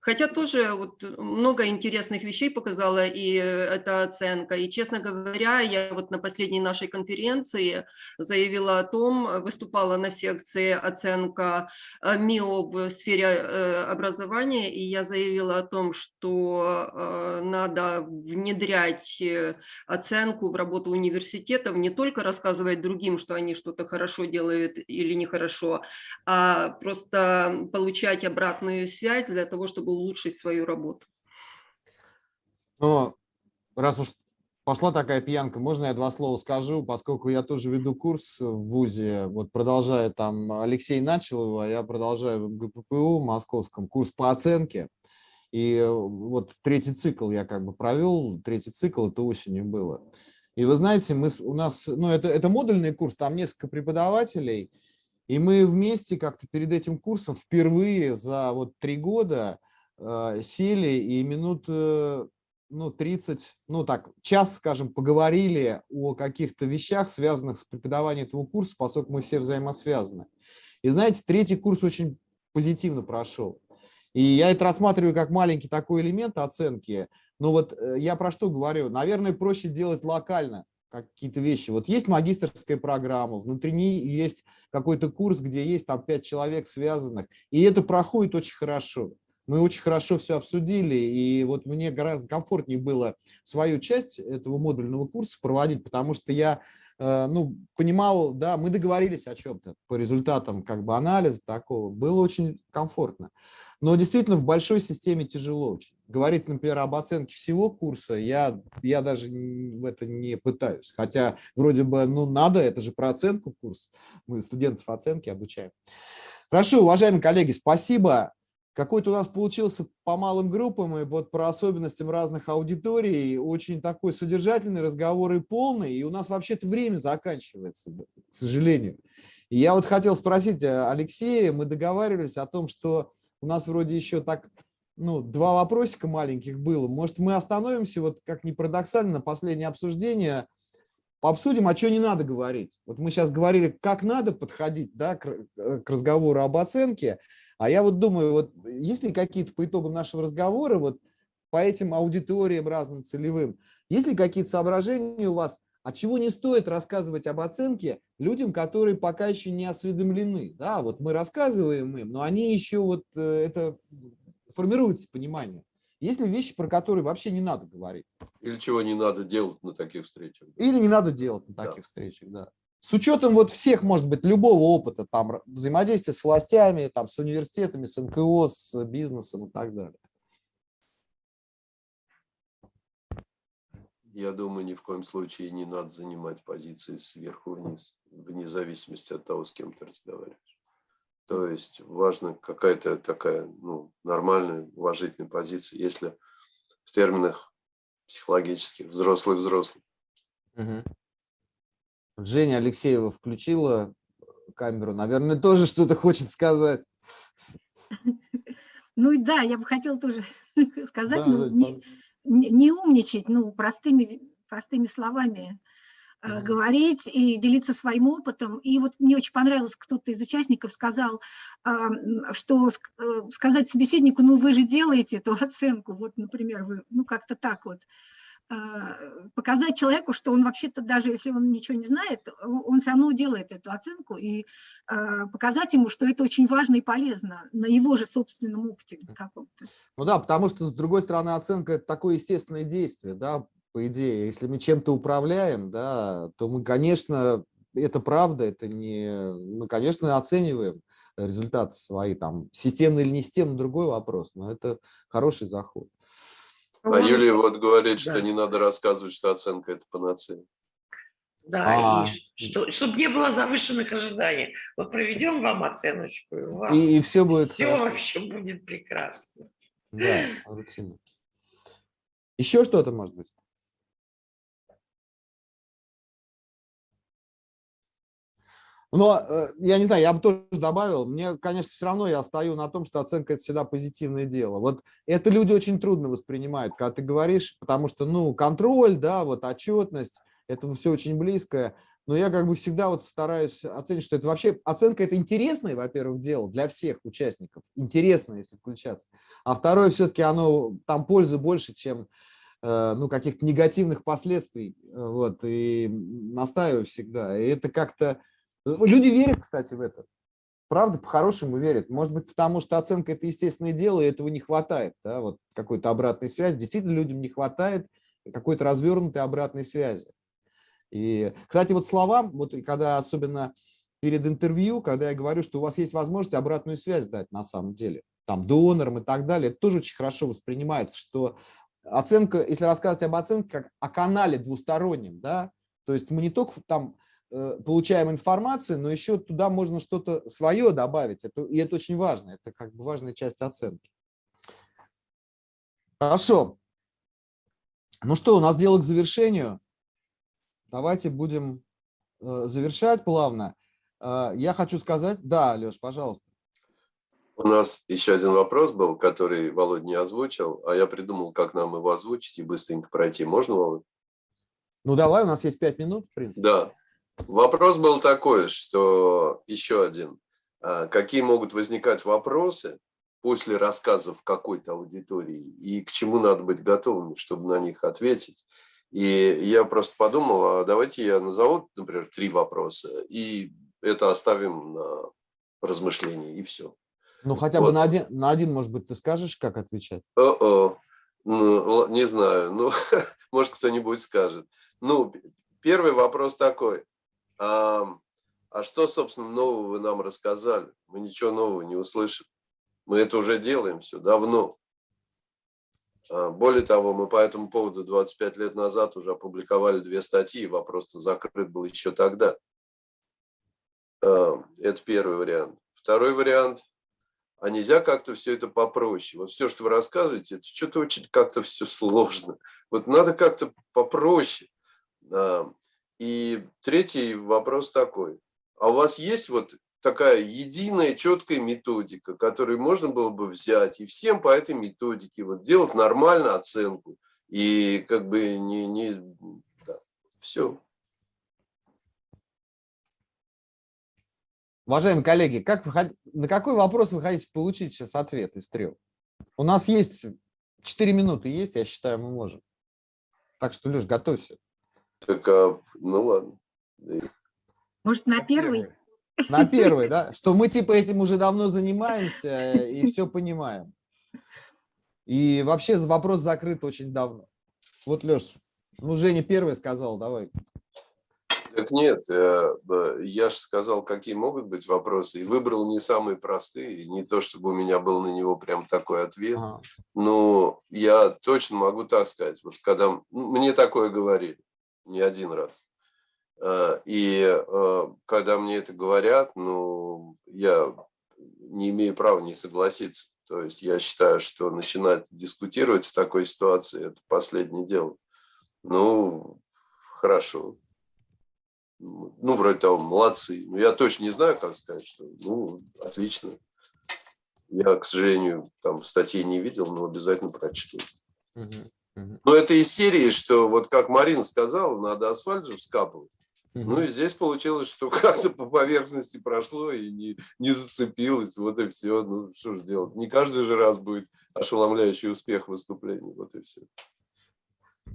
Хотя тоже вот много интересных вещей показала и эта оценка. И, честно говоря, я вот на последней нашей конференции заявила о том, выступала на секции оценка МИО в сфере э, образования, и я заявила о том, что э, надо внедрять оценку в работу университетов, не только рассказывать другим, что они что-то хорошо делают или нехорошо, а просто получать обратную связь для того, чтобы улучшить свою работу. Ну, раз уж пошла такая пьянка, можно я два слова скажу, поскольку я тоже веду курс в ВУЗе, вот продолжая там, Алексей начал его, а я продолжаю в ГППУ московском, курс по оценке. И вот третий цикл я как бы провел, третий цикл это осенью было. И вы знаете, мы, у нас, ну, это, это модульный курс, там несколько преподавателей, и мы вместе как-то перед этим курсом впервые за вот три года сели и минут э, ну, 30, ну так, час, скажем, поговорили о каких-то вещах, связанных с преподаванием этого курса, поскольку мы все взаимосвязаны. И знаете, третий курс очень позитивно прошел. И я это рассматриваю как маленький такой элемент оценки. Но вот э, я про что говорю? Наверное, проще делать локально какие-то вещи. Вот есть магистрская программа, внутри есть какой-то курс, где есть там пять человек связанных, и это проходит очень хорошо мы очень хорошо все обсудили, и вот мне гораздо комфортнее было свою часть этого модульного курса проводить, потому что я э, ну, понимал, да, мы договорились о чем-то по результатам как бы анализа такого, было очень комфортно. Но действительно в большой системе тяжело очень. Говорить, например, об оценке всего курса, я, я даже в это не пытаюсь. Хотя вроде бы, ну, надо, это же про оценку курс. Мы студентов оценки обучаем. Хорошо, уважаемые коллеги, спасибо. Какой-то у нас получился по малым группам, и вот про особенностям разных аудиторий, очень такой содержательный разговор и полный, и у нас вообще-то время заканчивается, к сожалению. И я вот хотел спросить э, Алексея, мы договаривались о том, что у нас вроде еще так, ну, два вопросика маленьких было. Может, мы остановимся, вот как ни парадоксально, последнее обсуждение, обсудим, а что не надо говорить. Вот мы сейчас говорили, как надо подходить да, к, э, к разговору об оценке, а я вот думаю, вот есть ли какие-то по итогам нашего разговора, вот по этим аудиториям разным целевым, есть ли какие-то соображения у вас, от чего не стоит рассказывать об оценке людям, которые пока еще не осведомлены? Да, вот мы рассказываем им, но они еще вот э, это формируется понимание. Есть ли вещи, про которые вообще не надо говорить? Или чего не надо делать на таких встречах. Или не надо делать на таких да. встречах, да. С учетом вот всех, может быть, любого опыта, там, взаимодействия с властями, там, с университетами, с НКО, с бизнесом и так далее. Я думаю, ни в коем случае не надо занимать позиции сверху вниз, вне зависимости от того, с кем ты разговариваешь. То есть важна какая-то такая ну, нормальная, уважительная позиция, если в терминах психологических взрослый-взрослый. Угу. Женя Алексеева включила камеру, наверное, тоже что-то хочет сказать. <laughs> Ну да, я бы хотела тоже <laughs> сказать, да, ну, не, не умничать, ну, простыми, простыми словами mm говорить и делиться своим опытом. И вот мне очень понравилось, кто-то из участников сказал, что э, сказать собеседнику, ну вы же делаете эту <laughs> оценку, вот, например, вы, ну как-то так вот. А, показать человеку, что он вообще-то, даже если он ничего не знает, он все равно делает эту оценку, и а, показать ему, что это очень важно и полезно на его же собственном опыте каком-то. Ну да, потому что, с другой стороны, оценка – это такое естественное действие, да, по идее. Если мы чем-то управляем, да, то мы, конечно, это правда, это не… Мы, конечно, оцениваем результаты свои, там, системный или не системный, другой вопрос, но это хороший заход. А Юлия вот говорит, да. что не надо рассказывать, что оценка – это панацея. Да, а, и что, чтобы не было завышенных ожиданий. Вот проведем вам оценочку, и, вас и, и все будет Все хорошо. вообще будет прекрасно. Да, рутина. Еще что-то может быть? Но, э, я не знаю, я бы тоже добавил, мне, конечно, все равно я стою на том, что оценка – это всегда позитивное дело. Вот это люди очень трудно воспринимают, когда ты говоришь, потому что, ну, контроль, да, вот отчетность, это все очень близкое. Но я как бы всегда вот стараюсь оценить, что это вообще, оценка – это интересное, во-первых, дело для всех участников, интересно, если включаться. А второе, все-таки оно, там пользы больше, чем э, ну, каких-то негативных последствий, вот, и настаиваю всегда. И это как-то Люди верят, кстати, в это. Правда, по-хорошему верят. Может быть, потому что оценка – это естественное дело, и этого не хватает. Да? Вот какой-то обратной связи. Действительно, людям не хватает какой-то развернутой обратной связи. И, кстати, вот словам, вот когда особенно перед интервью, когда я говорю, что у вас есть возможность обратную связь дать на самом деле, там донорам и так далее, это тоже очень хорошо воспринимается, что оценка, если рассказывать об оценке как о канале двустороннем, да, то есть мы не только там получаем информацию, но еще туда можно что-то свое добавить. Это, и это очень важно. Это как бы важная часть оценки. Хорошо. Ну что, у нас дело к завершению. давайте будем э, завершать плавно. Э, я хочу сказать... Да, Леш, пожалуйста. У нас еще один вопрос был, который Володя не озвучил, а я придумал, как нам его озвучить и быстренько пройти. Можно, Володя? Ну, давай, у нас есть пять минут, в принципе. Да. Вопрос был такой, что еще один. А, какие могут возникать вопросы после рассказов какой-то аудитории и к чему надо быть готовыми, чтобы на них ответить? И я просто подумал, а давайте я назову, например, три вопроса, и это оставим на размышление, и все. Ну, хотя вот. бы на один, на один, может быть, ты скажешь, как отвечать? О -о. Ну, не знаю, ну, <laughs> может, кто-нибудь скажет. Ну, первый вопрос такой. А, а что, собственно, нового вы нам рассказали? Мы ничего нового не услышали. Мы это уже делаем все давно. А, более того, мы по этому поводу 25 лет назад уже опубликовали две статьи, вопрос закрыт был еще тогда. А, это первый вариант. Второй вариант а нельзя как-то все это попроще. Вот все, что вы рассказываете, это что-то очень как-то все сложно. Вот надо как-то попроще. И третий вопрос такой. А у вас есть вот такая единая, четкая методика, которую можно было бы взять и всем по этой методике вот делать нормально оценку и как бы не... не да, все. Уважаемые коллеги, как вы, на какой вопрос вы хотите получить сейчас ответ из трех? У нас есть 4 минуты, есть, я считаю, мы можем. Так что, Леш, готовься. Так, а, ну ладно. Может, на первый? На первый, да? Что мы типа этим уже давно занимаемся и все понимаем. И вообще вопрос закрыт очень давно. Вот, Леш, ну, Женя первый сказал, давай. Так нет, э, я же сказал, какие могут быть вопросы, и выбрал не самые простые, не то, чтобы у меня был на него прям такой ответ, ага. но я точно могу так сказать, вот когда мне такое говорили не один раз, э, и э, когда мне это говорят, ну, я не имею права не согласиться, то есть я считаю, что начинать дискутировать в такой ситуации – это последнее дело. Ну, хорошо, ну, вроде того, молодцы. Но я точно не знаю, как сказать, что, ну, отлично. Я, к сожалению, там статей не видел, но обязательно прочту. Но это из серии, что вот как Марина сказала, надо асфальт же вскапывать. Угу. Ну и здесь получилось, что <laughs> как-то по поверхности прошло и не, не зацепилось, вот и все. Ну что же делать? Не каждый же раз будет ошеломляющий успех выступления, вот и все.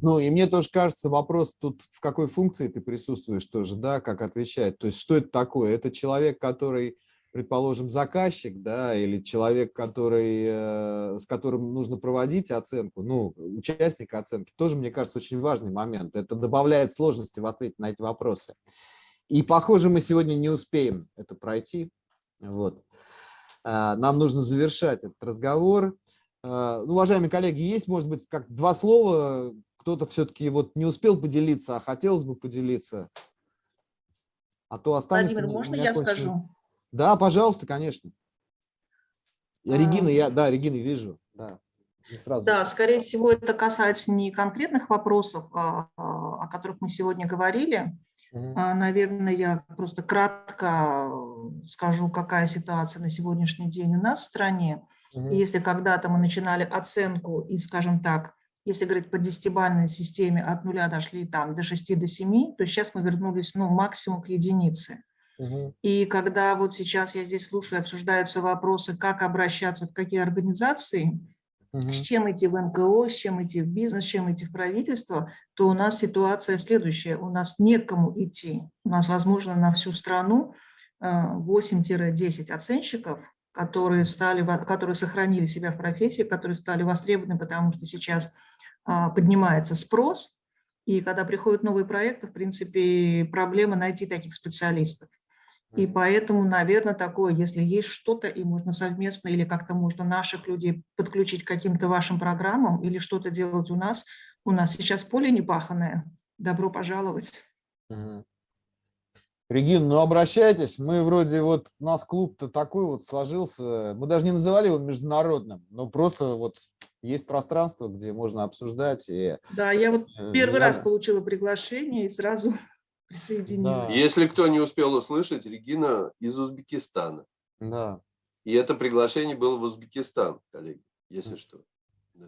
Ну, и мне тоже кажется, вопрос тут, в какой функции ты присутствуешь тоже, да, как отвечать. То есть, что это такое? Это человек, который, предположим, заказчик, да, или человек, который, э, с которым нужно проводить оценку, ну, участник оценки, тоже, мне кажется, очень важный момент. Это добавляет сложности в ответе на эти вопросы. И, похоже, мы сегодня не успеем это пройти. Вот. А, нам нужно завершать этот разговор. А, ну, уважаемые коллеги, есть, может быть, как два слова, кто-то все-таки вот не успел поделиться, а хотелось бы поделиться. А то останется... Владимир, можно я скажу? Да, пожалуйста, конечно. Я, Регина, я, да, Регина, вижу. Да, сразу. да, скорее всего, это касается не конкретных вопросов, а, а, о которых мы сегодня говорили. Угу. Наверное, я просто кратко скажу, какая ситуация на сегодняшний день у нас в стране. Угу. Если когда-то мы начинали оценку и, скажем так, если говорить по десятибалльной системе от нуля дошли там до 6 до 7, то сейчас мы вернулись ну, максимум к единице. Угу. И когда вот сейчас я здесь слушаю, обсуждаются вопросы, как обращаться в какие организации, угу. с чем идти в НКО, с чем идти в бизнес, с чем идти в правительство, то у нас ситуация следующая. У нас некому идти. У нас, возможно, на всю страну 8-10 э, оценщиков, которые, стали, которые сохранили себя в профессии, которые стали востребованы, потому что сейчас а, поднимается спрос, и когда приходят новые проекты, в принципе, проблема найти таких специалистов. И поэтому, наверное, такое, если есть что-то, и можно совместно или как-то можно наших людей подключить к каким-то вашим программам или что-то делать у нас, у нас сейчас поле не паханное. Добро пожаловать. Регина, ну обращайтесь, мы вроде вот, у нас клуб-то такой вот сложился, мы даже не называли его международным, но просто вот есть пространство, где можно обсуждать. И, Да, я вот э, первый я- раз получила приглашение и сразу присоединилась. Если кто не успел услышать, Регина из Узбекистана. Да. И это приглашение было в Узбекистан, коллеги, если что. Да.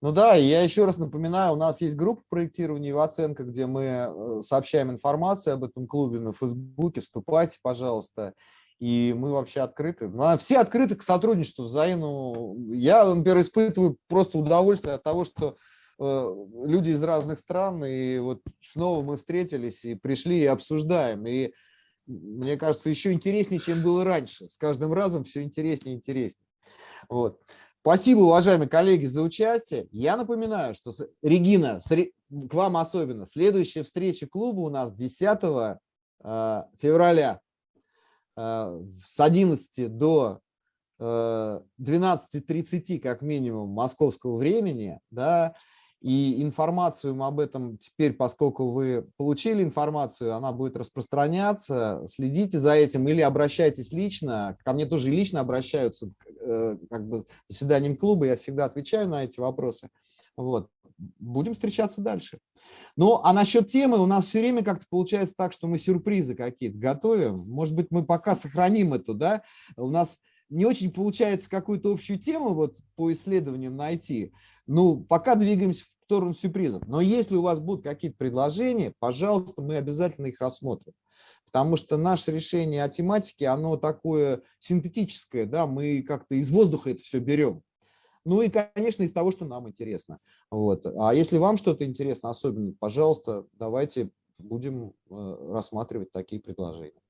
Ну да, и я еще раз напоминаю, у нас есть группа проектирования и оценка, где мы э, сообщаем информацию об этом клубе на Фейсбуке. Вступайте, пожалуйста. И мы вообще открыты. Ну, а Все открыты к сотрудничеству взаимному. Я, например, испытываю просто удовольствие от того, что люди из разных стран, и вот снова мы встретились и пришли и обсуждаем. И мне кажется, еще интереснее, чем было раньше. С каждым разом все интереснее и интереснее. Вот. Спасибо, уважаемые коллеги, за участие. Я напоминаю, что, Регина, к вам особенно, следующая встреча клуба у нас 10 э, февраля э, с 11 до э, 12.30 как минимум московского времени, да, и информацию мы об этом теперь, поскольку вы получили информацию, она будет распространяться, следите за этим или обращайтесь лично, ко мне тоже лично обращаются э, как бы заседанием клуба, я всегда отвечаю на эти вопросы. Вот. Будем встречаться дальше. Ну, а насчет темы у нас все время как-то получается так, что мы сюрпризы какие-то готовим. Может быть, мы пока сохраним эту, да? У нас не очень получается какую-то общую тему вот по исследованиям найти. Ну, пока двигаемся в сторону сюрпризов. Но если у вас будут какие-то предложения, пожалуйста, мы обязательно их рассмотрим. Потому что наше решение о тематике, оно такое синтетическое, да, мы как-то из воздуха это все берем. Ну и, конечно, из того, что нам интересно. Вот. А если вам что-то интересно, особенно, пожалуйста, давайте будем э, рассматривать такие предложения.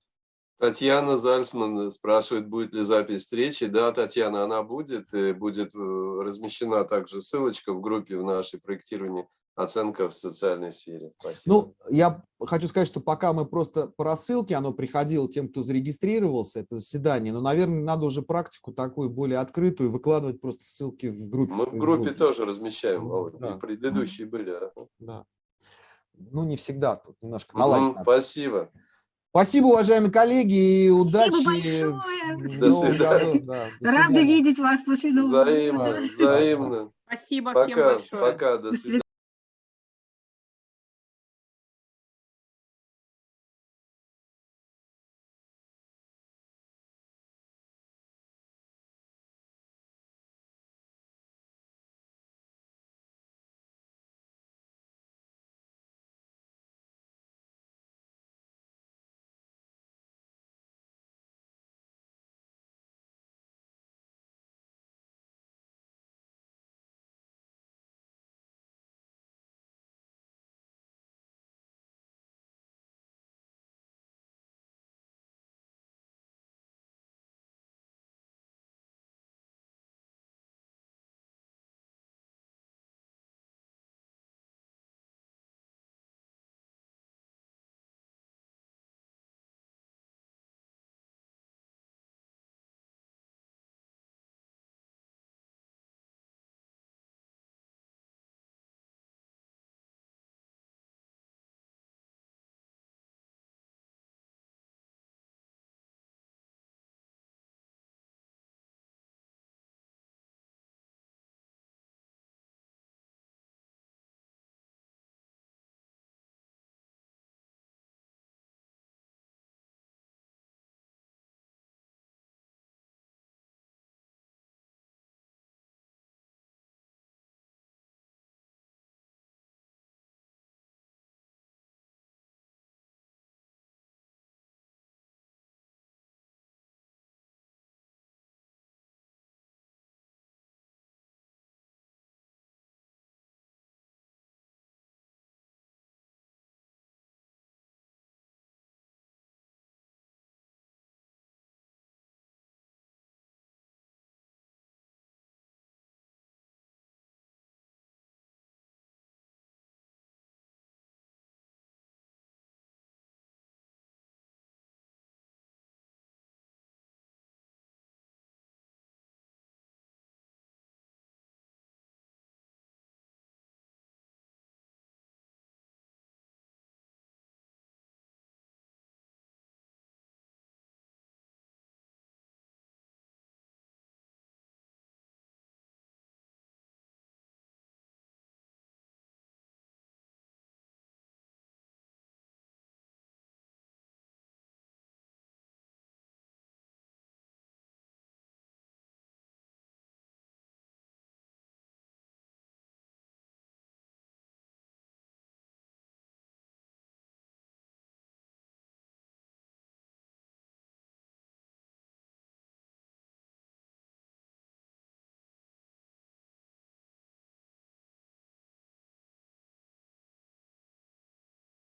Татьяна Зальцман спрашивает, будет ли запись встречи. Да, Татьяна, она будет. и Будет э, размещена также ссылочка в группе в нашей проектировании оценка в социальной сфере. Спасибо. Ну, я хочу сказать, что пока мы просто по рассылке, оно приходило тем, кто зарегистрировался, это заседание, но, наверное, надо уже практику такую более открытую, выкладывать просто ссылки в группе. Мы в группе тоже размещаем, Володь, Да. предыдущие были. Да. Ну, не всегда, тут немножко наладить надо. Спасибо. Спасибо, уважаемые коллеги, и удачи. большое. в До свидания. году. Да, до Рады свидания. видеть вас после Нового года. Взаимно, взаимно. Спасибо всем большое. пока, До свидания.